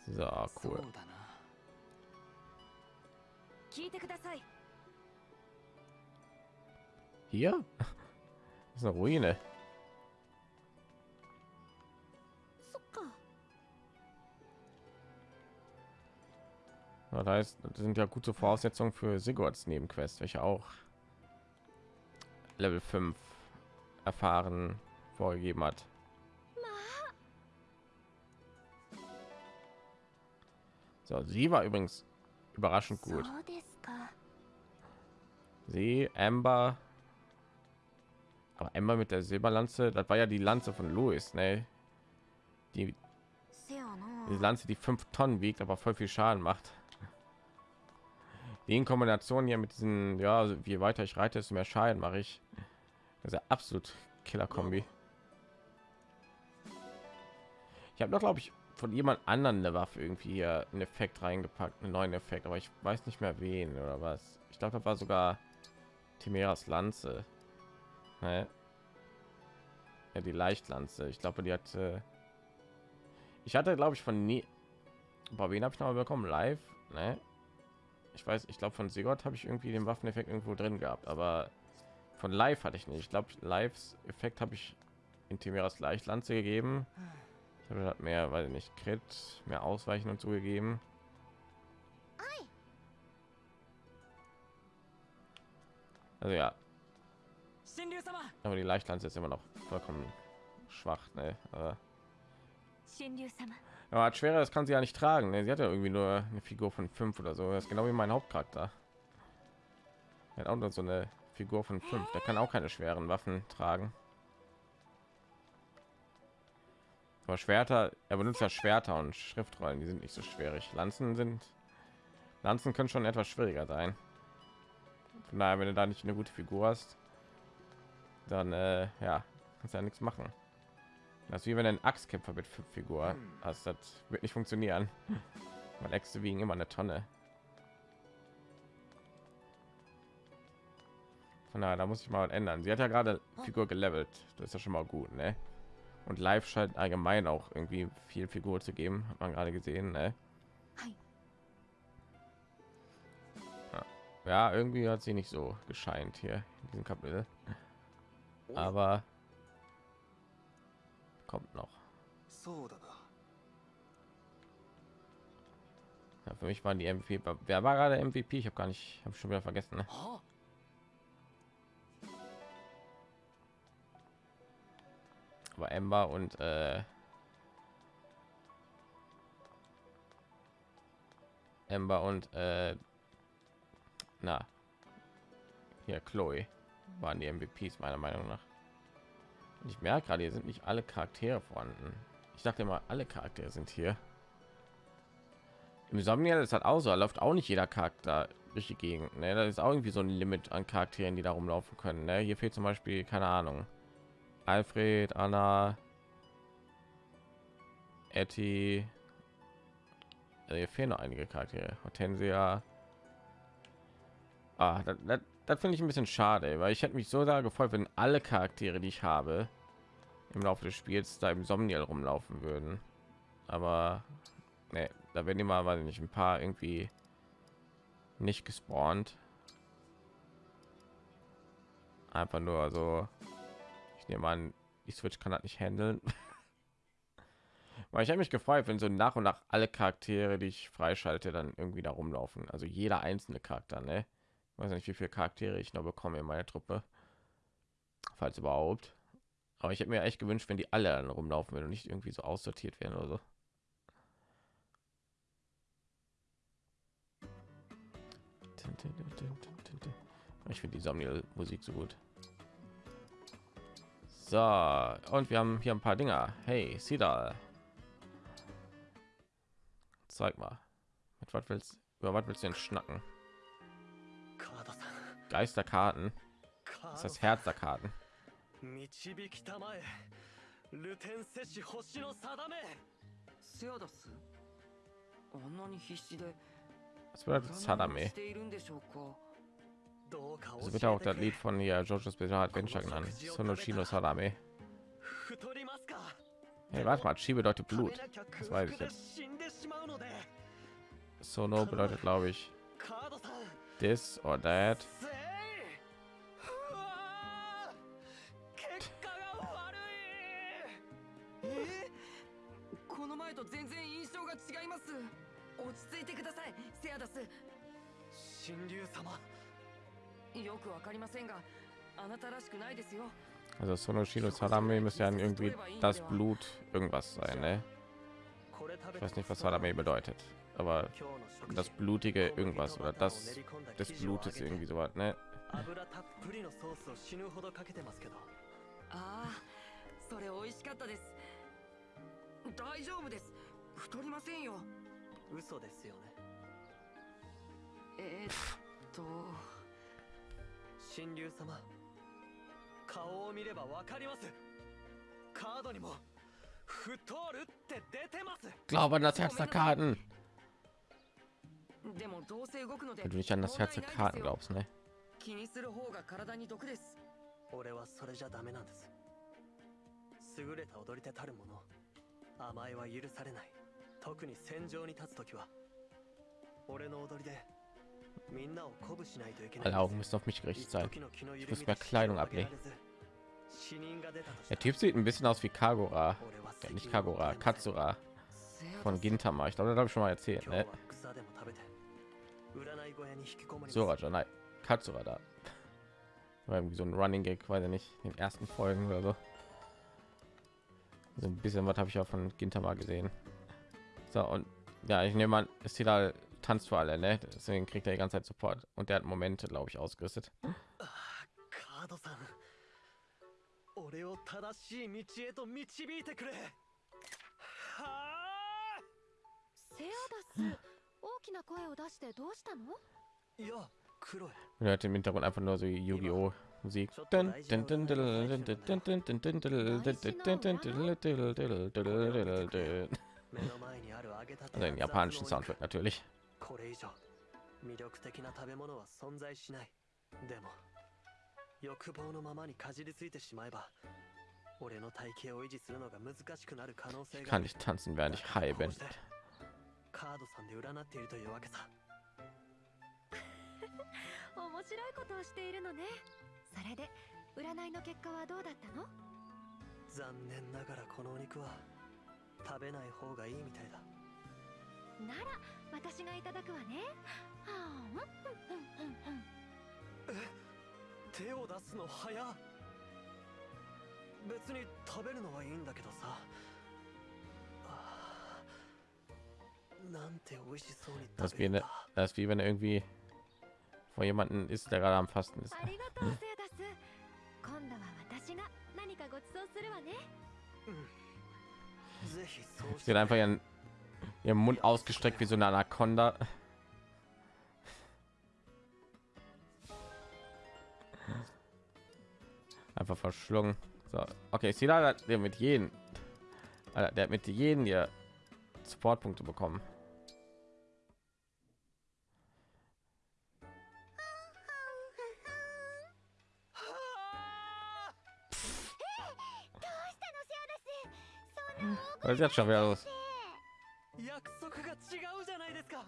So, cool. Hier? Das ist eine Ruine. Ja, da ist, das sind ja gute Voraussetzungen für Sigurds Nebenquest, welche auch Level 5 erfahren vorgegeben hat. So, sie war übrigens überraschend gut. Sie, Amber. Aber Amber mit der Silberlanze, das war ja die Lanze von Louis, ne? Die, die Lanze, die fünf Tonnen wiegt, aber voll viel Schaden macht. Die in Kombination hier mit diesen, ja, also je weiter ich reite, desto mehr Schaden mache ich. Das ist ja absolut Killer-Kombi. Ich habe noch, glaube ich, von jemand anderen eine Waffe irgendwie hier einen Effekt reingepackt, einen neuen Effekt, aber ich weiß nicht mehr wen oder was. Ich glaube, das war sogar Timeras Lanze. Ne? Ja, die Leichtlanze. Ich glaube, die hat. Äh ich hatte, glaube ich, von nie. Bei wen habe ich noch mal bekommen? Live? Ne? Ich weiß, ich glaube, von Sigurd habe ich irgendwie den Waffeneffekt irgendwo drin gehabt, aber von Live hatte ich nicht. Ich glaube, Lives Effekt habe ich in Timeras Leichtlanze gegeben hat mehr weil nicht crit mehr ausweichen und zugegeben also ja. Aber die leichtland ist immer noch vollkommen schwach ne? aber hat schwerer das kann sie ja nicht tragen ne? sie hat ja irgendwie nur eine figur von fünf oder so. Das ist genau wie mein hauptcharakter. Hat auch nur so eine figur von fünf. Der kann auch keine schweren waffen tragen. Aber Schwerter, er benutzt ja Schwerter und Schriftrollen, die sind nicht so schwierig. Lanzen sind, Lanzen können schon etwas schwieriger sein. Von daher, wenn du da nicht eine gute Figur hast, dann äh, ja, kannst ja nichts machen. Das ist wie wenn einen Axtkämpfer mit fünf Figur hast, das wird nicht funktionieren. Weil Äxte wiegen immer eine Tonne. Von daher, da muss ich mal ändern. Sie hat ja gerade Figur gelevelt. Das ist ja schon mal gut, ne? und live scheint allgemein auch irgendwie viel Figur zu geben, hat man gerade gesehen. Ne? Ja, irgendwie hat sie nicht so gescheint hier in diesem Kapitel. Oh. Aber kommt noch. Ja, für mich waren die MVP. Wer war gerade MVP? Ich habe gar nicht, habe schon wieder vergessen. Ne? あ Aber Ember und äh, Ember und äh, na hier Chloe waren die MVPs meiner Meinung nach. Und ich merke gerade, hier sind nicht alle Charaktere vorhanden. Ich dachte immer, alle Charaktere sind hier. Im Somniel ist halt auch so, da läuft auch nicht jeder Charakter durch die Gegend. Ne? Da ist auch irgendwie so ein Limit an Charakteren, die da rumlaufen können. Ne? Hier fehlt zum Beispiel, keine Ahnung, Alfred, Anna, Etty. Also hier fehlen noch einige Charaktere. Hortensia. Ah, das, finde ich ein bisschen schade, weil ich hätte mich so sehr gefreut, wenn alle Charaktere, die ich habe, im Laufe des Spiels da im Somniel rumlaufen würden. Aber nee, da werden immer, weil nicht ein paar irgendwie nicht gespawnt. Einfach nur so. Ich nehme an, die Switch kann das nicht handeln. Weil ich habe mich gefreut, wenn so nach und nach alle Charaktere, die ich freischalte, dann irgendwie da rumlaufen. Also jeder einzelne Charakter, ne? Ich weiß nicht, wie viele Charaktere ich noch bekomme in meiner Truppe. Falls überhaupt. Aber ich hätte mir echt gewünscht, wenn die alle dann rumlaufen würden und nicht irgendwie so aussortiert werden oder so. Ich finde die Somniel-Musik so gut. So, und wir haben hier ein paar Dinger. Hey, sieh da. Zeig mal. Mit was willst du was willst du denn schnacken? Geisterkarten. Das ist das Herz der Karten. Was bedeutet so wird auch das Lied von ja Georges Bizarre Adventure genannt. Sonoshino Salame. Hey, warte mal, Chi bedeutet Blut. Das weiß ich jetzt. Sono bedeutet, glaube ich, this or that. Also Sonoshino Salame müsste ja irgendwie das Blut irgendwas sein, ne? Ich weiß nicht, was Salame bedeutet, aber das blutige irgendwas oder das des Blutes irgendwie so was, ne? それ美味しかったです。大丈夫です。太りませんよ。嘘ですよね。えっと神竜様顔を見ればわかります。カードにも太るって出てます。Glaube an das Herz der Karten. でもどうせ動くので Wenn du nicht an das Herz der Karten glaubst, ne? 気にする方が体に毒です。俺はそれじゃダメなんです。優れた踊り手たるもの甘えは許されない。特に戦場に立つ時は俺の踊りで Alle Augen müssen auf mich gerichtet sein. Ich muss mehr Kleidung ablegen. Der Typ sieht ein bisschen aus wie Kagura. Ja, nicht Kagura, Katsura von Gintama. Ich glaube, das habe ich schon mal erzählt. Ne? Suraja, nein, Katsura da. War irgendwie so ein Running Gag, weiß ich nicht, in den ersten Folgen oder so. So ein bisschen was habe ich auch von Gintama gesehen. So und ja, ich nehme an, ist hier da tanzt für alle, ne? Deswegen kriegt er die ganze Zeit Support und der hat Momente, glaube ich, ausgerüstet. 俺を正しい道へと導いてくれはあセアダス大きな声を出してどうしたのいやクロエ Leute im Hintergrund einfach nur so Yu-Gi-Oh! Musik. Also den japanischen Soundtrack natürlich. これ以上魅力的な食べ物は存在しない。でも欲望のままにかじりついてしまえば俺の体型を維持するのが難しくなる可能性が kann nicht tanzen, während ich high bin. カードさんで占っているというわけさ。面白いことをしているのね。それで占いの結果はどうだったの？残念ながらこのお肉は食べない方がいいみたいだなら私がいただくわね。はあうんうんうんうんえ手を出すの早別に食べるのはいいんだけどさ。なんて美味しそうに食べた。私は何か Vor jemanden ist der gerade am Fasten. ist. Sie hat einfach ihren, ihren Mund ausgestreckt wie so eine Anaconda. Einfach verschlungen. So, okay, Sila hat der mit jedem, der mit jedem hier Supportpunkte bekommen. Was ist jetzt schon wieder los? 約束が違うじゃないですか。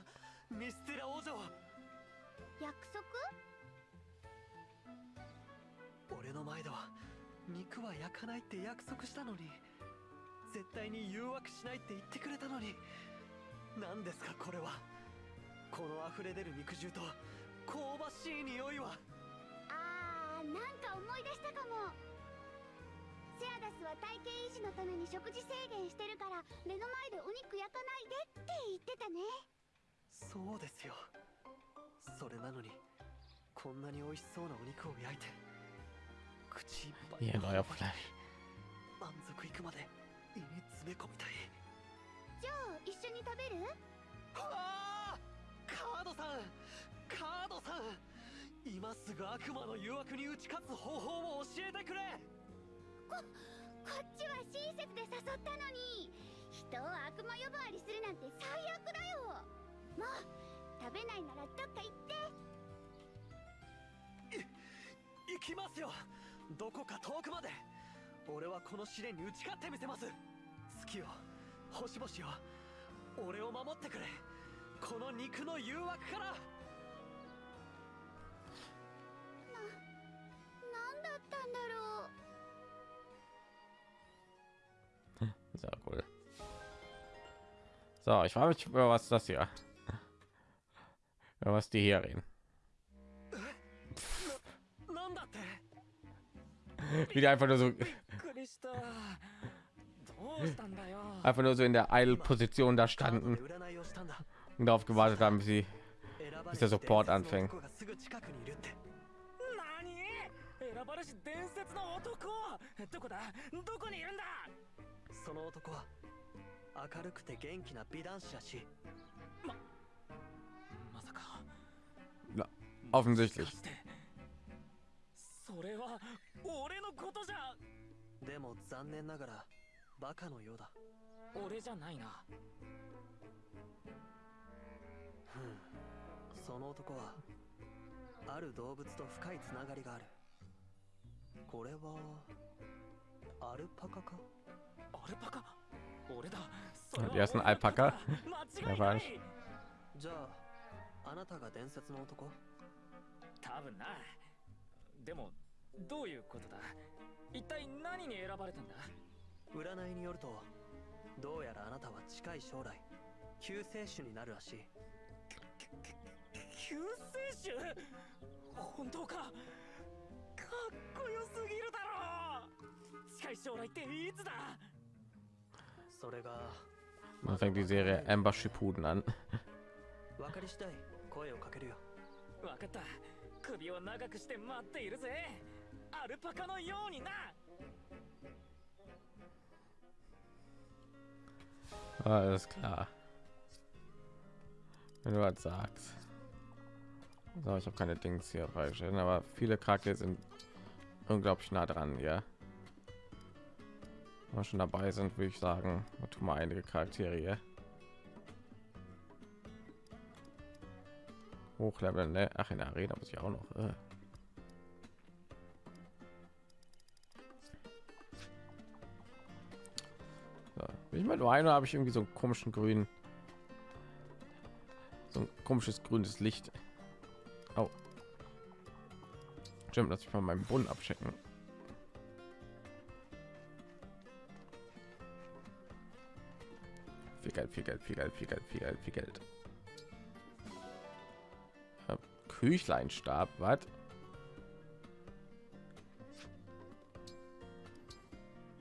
ミステラ王女約束？俺の前では肉は焼かないって約束したのに絶対に誘惑しないって言ってくれたのに。何ですかこれは。この溢れ出る肉汁と香ばしい匂いは。あーなんか思い出したかもセアダスは体型維持のために食事制限してるから目の前でお肉焼かないでって言ってたね。そうですよ。それなのにこんなに美味しそうなお肉を焼いて口いっぱい Hier, neuer Fleisch. 満足いくまで胃に詰め込みたい。じゃあ一緒に食べる？あー！カードさん！カードさん！今すぐ悪魔の誘惑に打ち勝つ方法を教えてくれこっちは親切で誘ったのに人を悪魔呼ばわりするなんて最悪だよ。もう食べないならどっか行って。行きますよ。どこか遠くまで。俺はこの試練に打ち勝ってみせます。月よ星々よ俺を守ってくれ。この肉の誘惑から。何だったんだろう Sehr cool. So, ich frage mich, über was das hier. Über was die hier reden. なんだって Wie die einfach nur so, びっくりしたどうしたんだよ einfach nur so in der Eilposition da カード standen で占いをしたんだ und darauf gewartet haben, bis sie 選ばれ Bis し der Support 伝説の anfängt. 男がすぐ近くにいるって何選ばれし伝説の男どこだどこにいるんだそ の男は明るくて元気な美男子らしいまさか offensichtlich それは俺のことじゃでも残念ながらバカのようだ。俺じゃないな。ふんその男はある動物と深いつながりがある。これはアルパカか？Die ersten Alpaka Ja, じゃああなたが伝説の男？多分な。でもどういうことだ？一体何に選ばれたんだ？占いによるとどうやらあなたは近い将来救世主になるらしい。救世主？本当か？かっこよすぎるだろ近い将来っていつだ？それが dann fängt die Serie Amber Shippuden an 分かり次第声をかけるよわかった首を長くして待っているぜアルパカのようにな alles klar wenn du was sagst so, ich habe keine Dings hier freigestellt aber viele Charaktere sind unglaublich nah dran ja Wenn wir schon dabei sind würde ich sagen wir tun mal einige Charaktere hochleveln ne? ach in der Arena muss ich auch noch äh. Ich mal nur einer habe ich irgendwie so einen komischen grünen so ein komisches grünes Licht oh Stimmt, dass ich mal meinen Bund abchecken. Geld, viel Geld, viel Geld, viel Geld, viel Geld, viel Geld. Ja, Küchleinstab, was?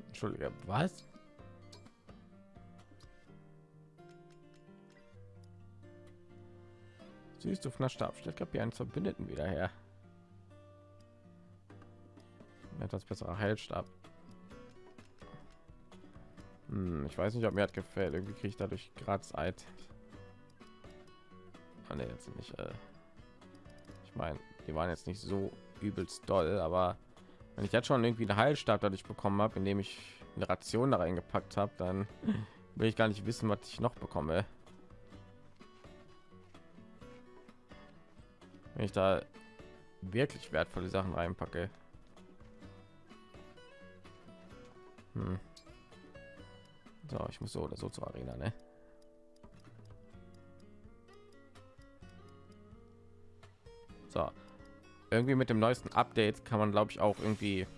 Entschuldige, was? Süßdufner Stab stellt Kapier einen Verbündeten wieder her. Etwas besserer Heilstab. Hm, ich weiß nicht, ob mir hat gefällt. Irgendwie kriege ich dadurch gerade Zeit. Ah, nee, jetzt nicht. Äh ich meine, die waren jetzt nicht so übelst doll, aber wenn ich jetzt schon irgendwie einen Heilstab dadurch bekommen habe, indem ich eine Ration da reingepackt habe, dann will ich gar nicht wissen, was ich noch bekomme. Wenn ich da wirklich wertvolle Sachen reinpacke. Hm. So, ich muss so oder so zur Arena, ne? So. Irgendwie mit dem neuesten Update kann man, glaube ich, auch irgendwie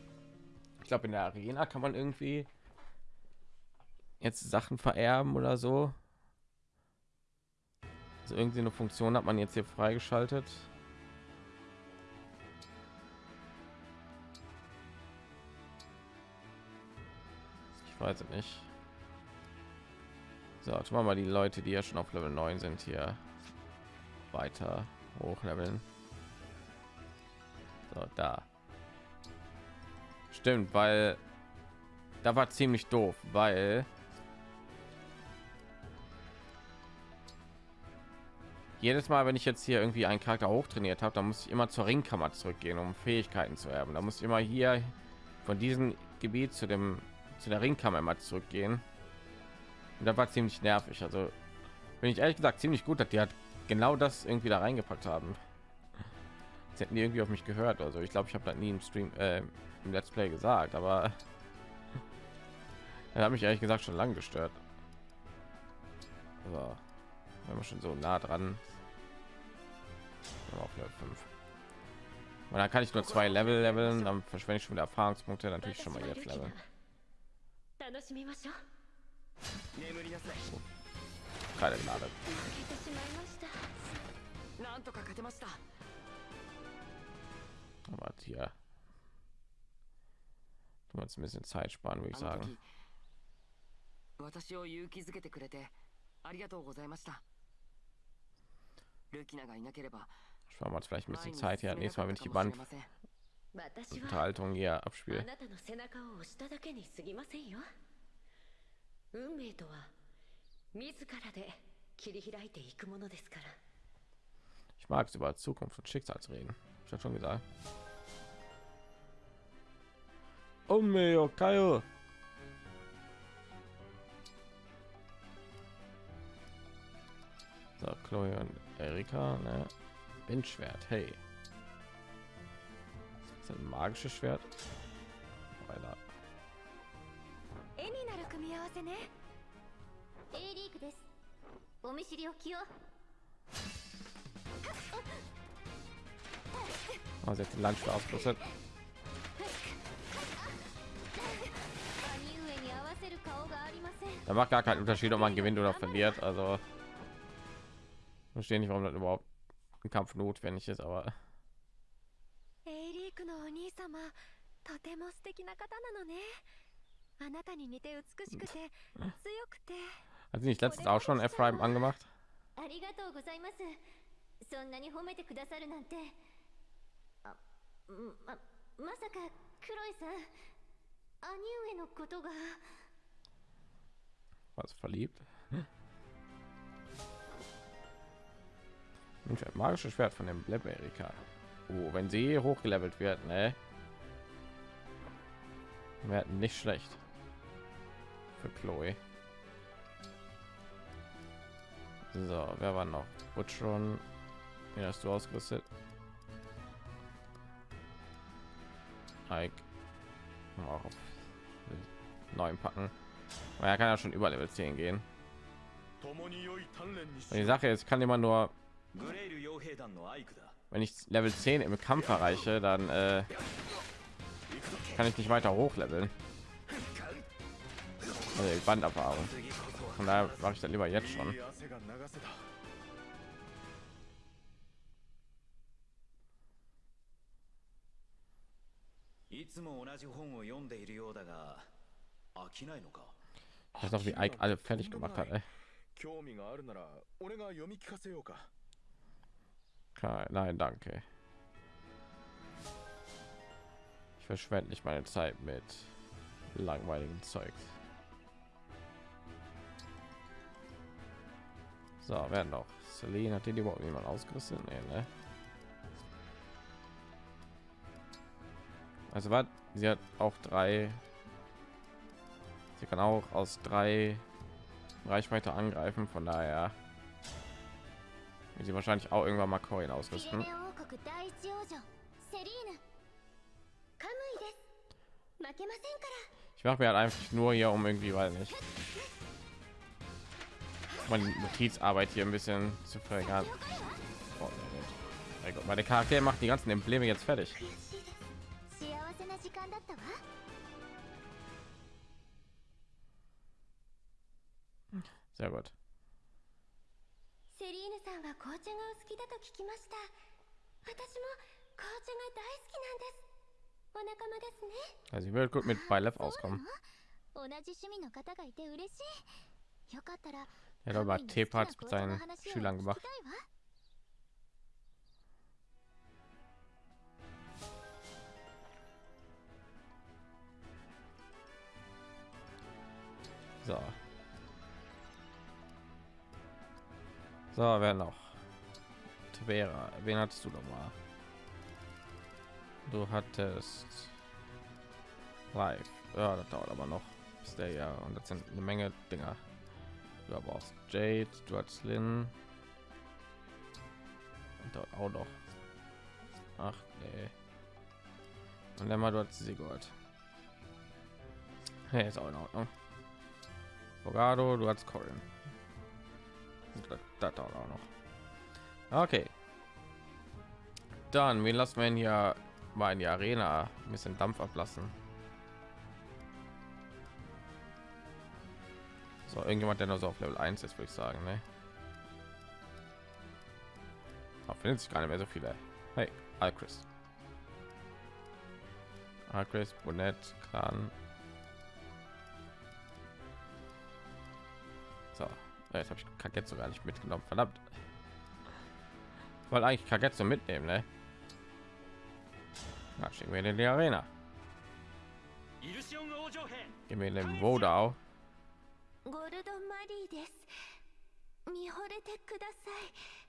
ich glaube in der Arena kann man irgendwie jetzt Sachen vererben oder so. Also irgendwie eine Funktion hat man jetzt hier freigeschaltet. Ich weiß es nicht. So, tun wir mal die Leute, die ja schon auf Level 9 sind, hier weiter hochleveln. So, da. Stimmt, weil da war ziemlich doof, weil jedes Mal, wenn ich jetzt hier irgendwie einen Charakter hochtrainiert habe, dann muss ich immer zur Ringkammer zurückgehen, um Fähigkeiten zu erben. Da muss ich immer hier von diesem Gebiet zu dem zu der Ringkammer immer zurückgehen. Und da war ziemlich nervig. Also bin ich ehrlich gesagt ziemlich gut, dass die hat genau das irgendwie da reingepackt haben. Sie hätten die irgendwie auf mich gehört. Also ich glaube, ich habe da nie im Stream äh, im Let's Play gesagt, aber er hat mich ehrlich gesagt schon lange gestört. So, wenn wir schon so nah dran auf Level 5. Und dann kann ich nur zwei Level leveln, dann verschwende ich schon wieder Erfahrungspunkte, natürlich schon mal jetzt Level. Keine Gnade. Aber hier tun wir uns ein bisschen Zeit sparen, würde ich sagen. 私を勇気づけてくれてありがとうございましたルキナがいなければ Sparen wir uns vielleicht ein bisschen Zeit hier. Nächstes Mal, wenn ich die Band Unterhaltung hier abspiele. 運命とは自らで切り開いていくものですから。Ich mag es über Zukunft und Schicksal zu reden. Ich habe schon gesagt. Oh mio, Kyle. So, Chloe und Erika, ne? Windschwert, hey. Das ist ein magisches Schwert. Weiter. 絵になる組み合わせね A リーグですお見知りおきを Oh, sie hat den Landschwert ausgerüstet. Da macht gar keinen Unterschied, ob man gewinnt oder verliert. Also verstehe nicht, warum das überhaupt ein Kampf notwendig ist, aber エイリークのお兄様とても素敵な方なのね hat sie nicht letztens auch schon Ephraim angemacht ありがとうございますそんなに褒めてくださるなんてあままさかクロイさん兄上のことが was verliebt Mensch, ein magisches Schwert von dem Blaberika. Oh, wenn sie hochgelevelt wird, ne? Werden nicht schlecht für Chloe. So, wer war noch? Wird schon. Ja, hast du ausgerüstet? Ike. Auch auf neun packen. Aber er kann ja schon über Level 10 gehen. Und die Sache ist, kann immer nur, wenn ich Level 10 im Kampf erreiche, dann äh, kann ich nicht weiter hochleveln also die Banderfahrung. Von daher mache ich dann lieber jetzt schon. Ich weiß noch, wie Ike alle fertig gemacht hat. Ey. Nein, danke. Ich verschwende nicht meine Zeit mit langweiligen Zeugs. So, werden doch. Celine hat den überhaupt niemand ausgerüstet? Nee, ne? Also was? Sie hat auch drei. Sie kann auch aus drei Reichweite angreifen, von daher sie wahrscheinlich auch irgendwann mal Corin ausrüsten. Ich mache mir halt einfach nur hier um irgendwie, weil nicht meine Notizarbeit hier ein bisschen zu verringern. Oh, mein Gott, meine Charaktere macht die ganzen Embleme jetzt fertig. 幸せな時間だったわ Sehr gut. セリーヌさんは紅茶がお好きだと聞きました私も紅茶が大好きなんですお仲間ですね Also ich würde gut mit bei Lev auskommen. 同じ趣味の方がいて嬉しいよかったら er war T-Parts mit seinen Schülern gemacht. So. So, wer noch? Tibera, wen hattest du noch mal? Du hattest live. Ja, das dauert aber noch. Bis der ja und das sind eine Menge Dinger. Du brauchst Jade, du hast Lynn. Und dort auch noch. Ach nee. Und dann mal dort Sigurd. Hey, ist auch in Ordnung. Bogado, du hast Corin. Das, auch noch. Okay. Dann, wir lassen wir hier mal in die Arena ein bisschen Dampf ablassen. So, irgendjemand, der noch so auf Level 1 ist, würde ich sagen, ne? Da findet sich gar nicht mehr so viele. Hey, Alchris. Alchris, Bonnet, Kran. So, äh, jetzt habe ich Kagetsu gar nicht mitgenommen, verdammt. Ich wollte eigentlich Kagetsu mitnehmen, ne? Na, schicken wir in die Arena. Gehen wir in den Wodao. ゴルドマリーです見惚れてください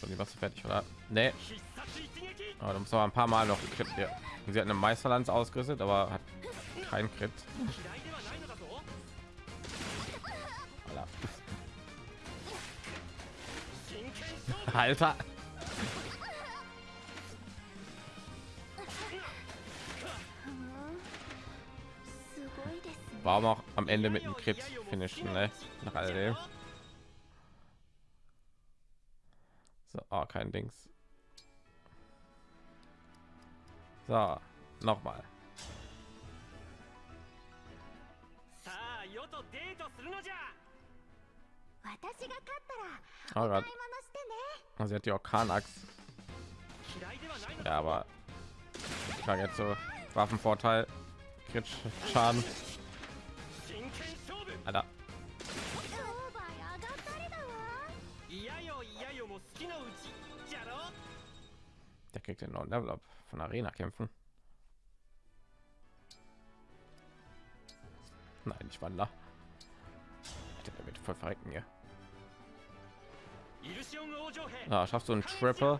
So, die warst du fertig, oder? Ne, 必殺一撃 aber da muss aber ein paar Mal noch Crit. Ja. Sie hat eine Meisterlanz ausgerüstet, aber hat kein Crit. 嫌いではないのだぞ Alter. Warum auch am Ende mit dem Krebs finishen, ne? Nach all dem. So, oh, kein Dings. So, nochmal. Oh Gott. Oh, sie hat die Orkanachs. Ja, aber ich war jetzt so Waffenvorteil, Kritsch, Schaden. あら Der kriegt den neuen Level Up von Arena kämpfen. Nein, ich wandere. Der wird voll verrecken hier. Ah, schaffst du einen Trapper?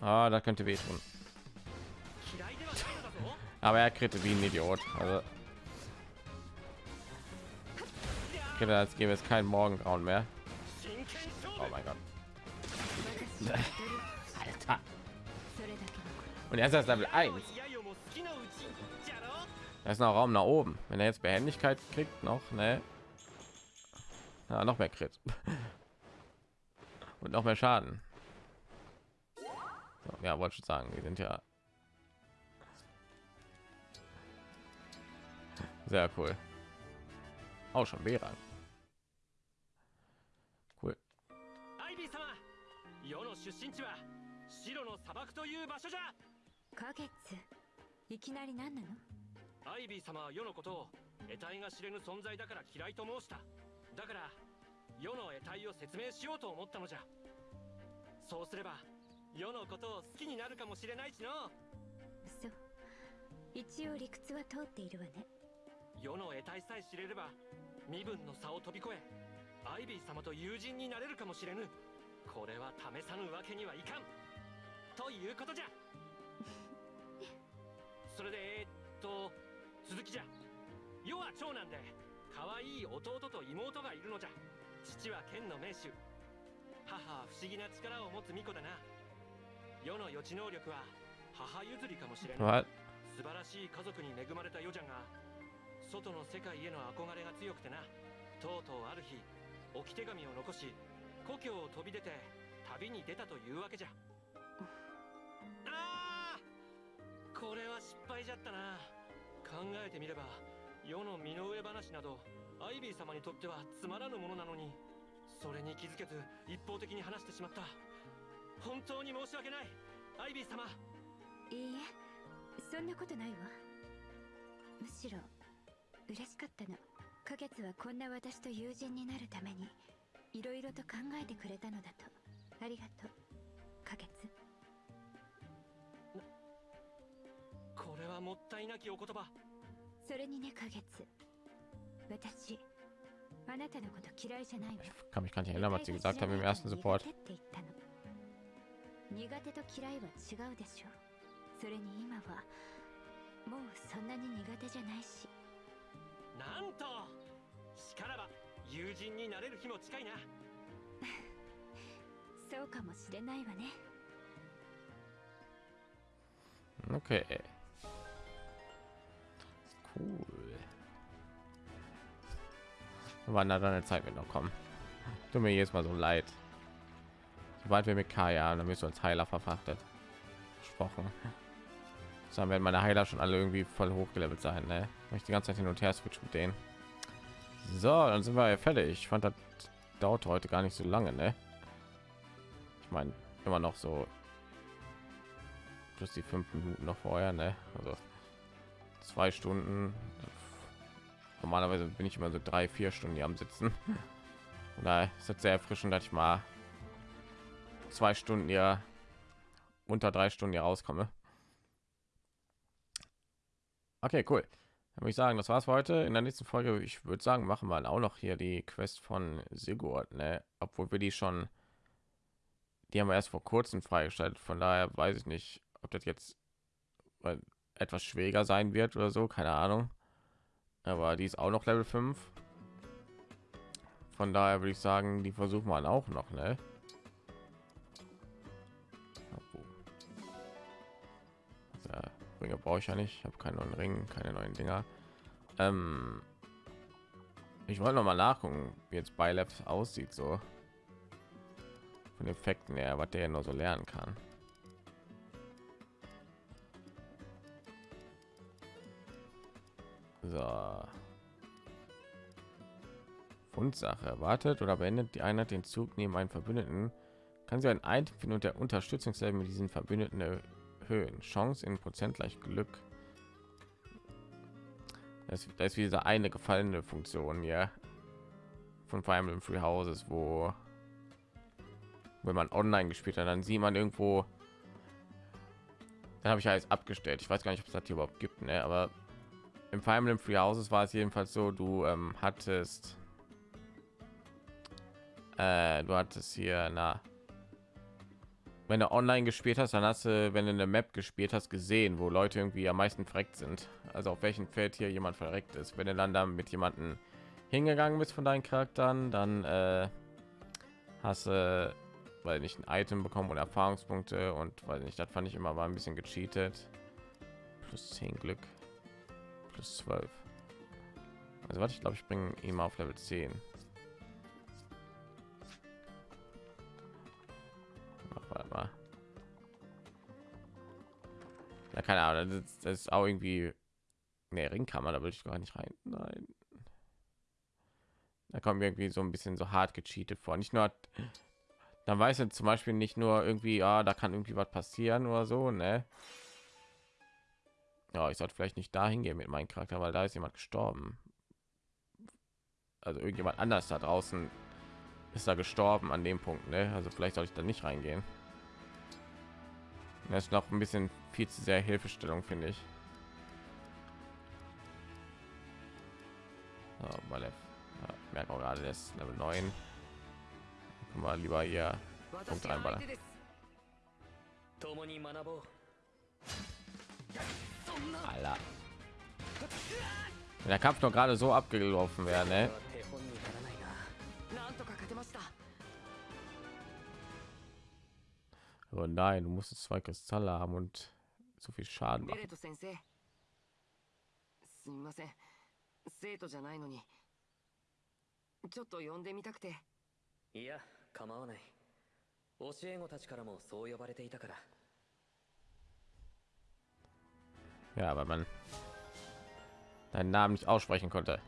Ah, da könnte wehtun. Aber er kritte wie ein Idiot. Also Kinder, als gäbe es kein Morgengrauen mehr. Oh mein Gott. Alter. Und er ist das Level 1. Da ist noch Raum nach oben. Wenn er jetzt Behendigkeit kriegt, noch, ne? Ja, noch mehr Crit. Und noch mehr Schaden. So, ja, wollte schon sagen, wir sind ja sehr cool. Auch schon B-Rang. 出身地は白の砂漠という場所じゃ。花月いきなり何なの？アイビー様は世のことを得体が知れぬ存在だから嫌いと申した。だから世の得体を説明しようと思ったのじゃ。そうすれば世のことを好きになるかもしれないしの。そう一応理屈は通っているわね。世の得体さえ知れれば身分の差を飛び越えアイビー様と友人になれるかもしれぬこれは試さぬわけにはいかん。ということじゃ。それでえーっと続きじゃ。世は長男で可愛い弟と妹がいるのじゃ。父は剣の名手。母は不思議な力を持つ巫女だな。世の予知能力は母譲りかもしれない?素晴らしい家族に恵まれたヨジャンが外の世界への憧れが強くてな。とうとうある日置き手紙を残し故郷を飛び出て旅に出たというわけじゃ。あーこれは失敗じゃったな。考えてみれば世の身の上話などアイビー様にとってはつまらぬものなのにそれに気づけず一方的に話してしまった。本当に申し訳ないアイビー様。いいえそんなことないわ。むしろ嬉しかったの。花月はこんな私と友人になるためにいろいろと考えてくれたのだと。ありがとう。花月。これはもったいなきお言葉。それにね花月。私あなたのこと嫌いじゃないわ Kann mich gar nicht erinnern, was sie gesagt haben im ersten 苦 Support. 手と嫌いは違うでしょそれに今はもうそんなに苦手じゃないし。なんとしからば友人になれる日も近いなそうかもしれないわね Okay. Cool. Wann hat eine Zeit wird noch kommen? Tut mir jedes Mal so leid. Sobald wir mit Kaya, dann wirst du als Heiler verfrachtet. Versprochen. Dann werden meine Heiler schon alle irgendwie voll hochgelevelt sein, ne? Weil ich die ganze Zeit hin und her switch mit denen. So, dann sind wir ja fertig. Ich fand das dauert heute gar nicht so lange, ne? Ich meine, immer noch so plus die fünf Minuten noch vorher, ne? Also zwei Stunden. Normalerweise bin ich immer so drei, vier Stunden hier am Sitzen. Da ist es sehr erfrischend, dass ich mal zwei Stunden ja unter drei Stunden hier rauskomme. Okay, cool. Würde ich sagen, das war's für heute. In der nächsten Folge, ich würde sagen, machen wir auch noch hier die Quest von Sigurd, ne? Obwohl wir die schon, die haben wir erst vor kurzem freigeschaltet. Von daher weiß ich nicht, ob das jetzt äh, etwas schwieriger sein wird oder so, keine Ahnung. Aber die ist auch noch Level 5. Von daher würde ich sagen, die versuchen wir auch noch, ne? Ringe brauche ich ja nicht. Ich habe keinen neuen Ring, keine neuen Dinger. Ähm, ich wollte noch mal nachgucken, wie jetzt Bylab aussieht, so von Effekten her, was der nur so lernen kann. So. Fundsache erwartet oder beendet die Einheit den Zug neben einen Verbündeten, kann sie ein Item finden und der Unterstützungslevel mit diesen Verbündeten erhöhen. Chance in Prozent gleich Glück. Das, das ist diese eine gefallene Funktion ja von Fire Emblem Free Houses, wo wenn man online gespielt hat, dann sieht man irgendwo. Dann habe ich alles abgestellt. Ich weiß gar nicht, ob es das hier überhaupt gibt, ne? aber im Fire Emblem Free Houses war es jedenfalls so, du ähm, hattest äh, du hattest hier na wenn du online gespielt hast, dann hast du, wenn du eine Map gespielt hast, gesehen, wo Leute irgendwie am meisten verreckt sind. Also auf welchem Feld hier jemand verreckt ist. Wenn du dann da mit jemanden hingegangen bist von deinen Charakteren, dann äh, hast du, weil nicht ein Item bekommen oder Erfahrungspunkte und weil nicht, das fand ich immer war ein bisschen gecheatet. Plus 10 Glück, plus 12. Also was ich glaube, ich bringe ihn mal auf Level 10. keine Ahnung, das ist, das ist auch irgendwie ne Ringkammer, da will ich gar nicht rein. Nein. Da kommt mir irgendwie so ein bisschen so hart gecheatet vor. Nicht nur dann weiß er zum Beispiel nicht nur irgendwie, ja, da kann irgendwie was passieren oder so, ne? Ja, ich sollte vielleicht nicht dahin gehen mit meinem Charakter, weil da ist jemand gestorben. Also irgendjemand anders da draußen ist da gestorben an dem Punkt, ne? Also vielleicht sollte ich da nicht reingehen. Das ist noch ein bisschen viel zu sehr Hilfestellung, finde ich. Mal merkt auch gerade das Level 9. Mal lieber hier Punkt einballern. Alter. Wenn der Kampf doch gerade so abgelaufen wäre, ne? Oh nein, du musst zwei Kristalle haben und so viel Schaden ベレmachen. ト先生すみません生徒じゃないのにちょっと呼んでみたくていや構わない教え子たちからもそう呼ばれていたから Ja, weil man deinen Namen nicht aussprechen konnte.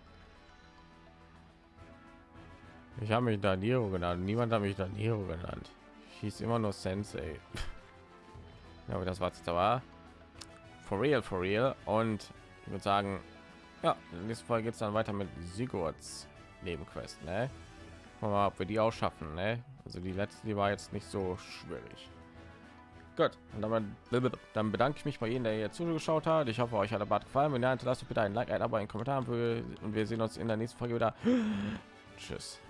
Ich habe mich Daniro genannt. Niemand hat mich Daniro genannt. Hieß immer nur Sensei. ja, aber das war jetzt aber for real, for real. Und ich würde sagen, ja, nächsten Folge geht es dann weiter mit Sigurds Nebenquest. Ne? Gucken mal, ob wir die auch schaffen. Ne? Also die letzte, die war jetzt nicht so schwierig. Gut, und dann, dann bedanke ich mich bei jedem, der hier zugeschaut hat. Ich hoffe, euch hat der Bad gefallen. Wenn ja, hinterlasst bitte ein Like, ein Abo, einen Kommentar und wir sehen uns in der nächsten Folge wieder. Tschüss.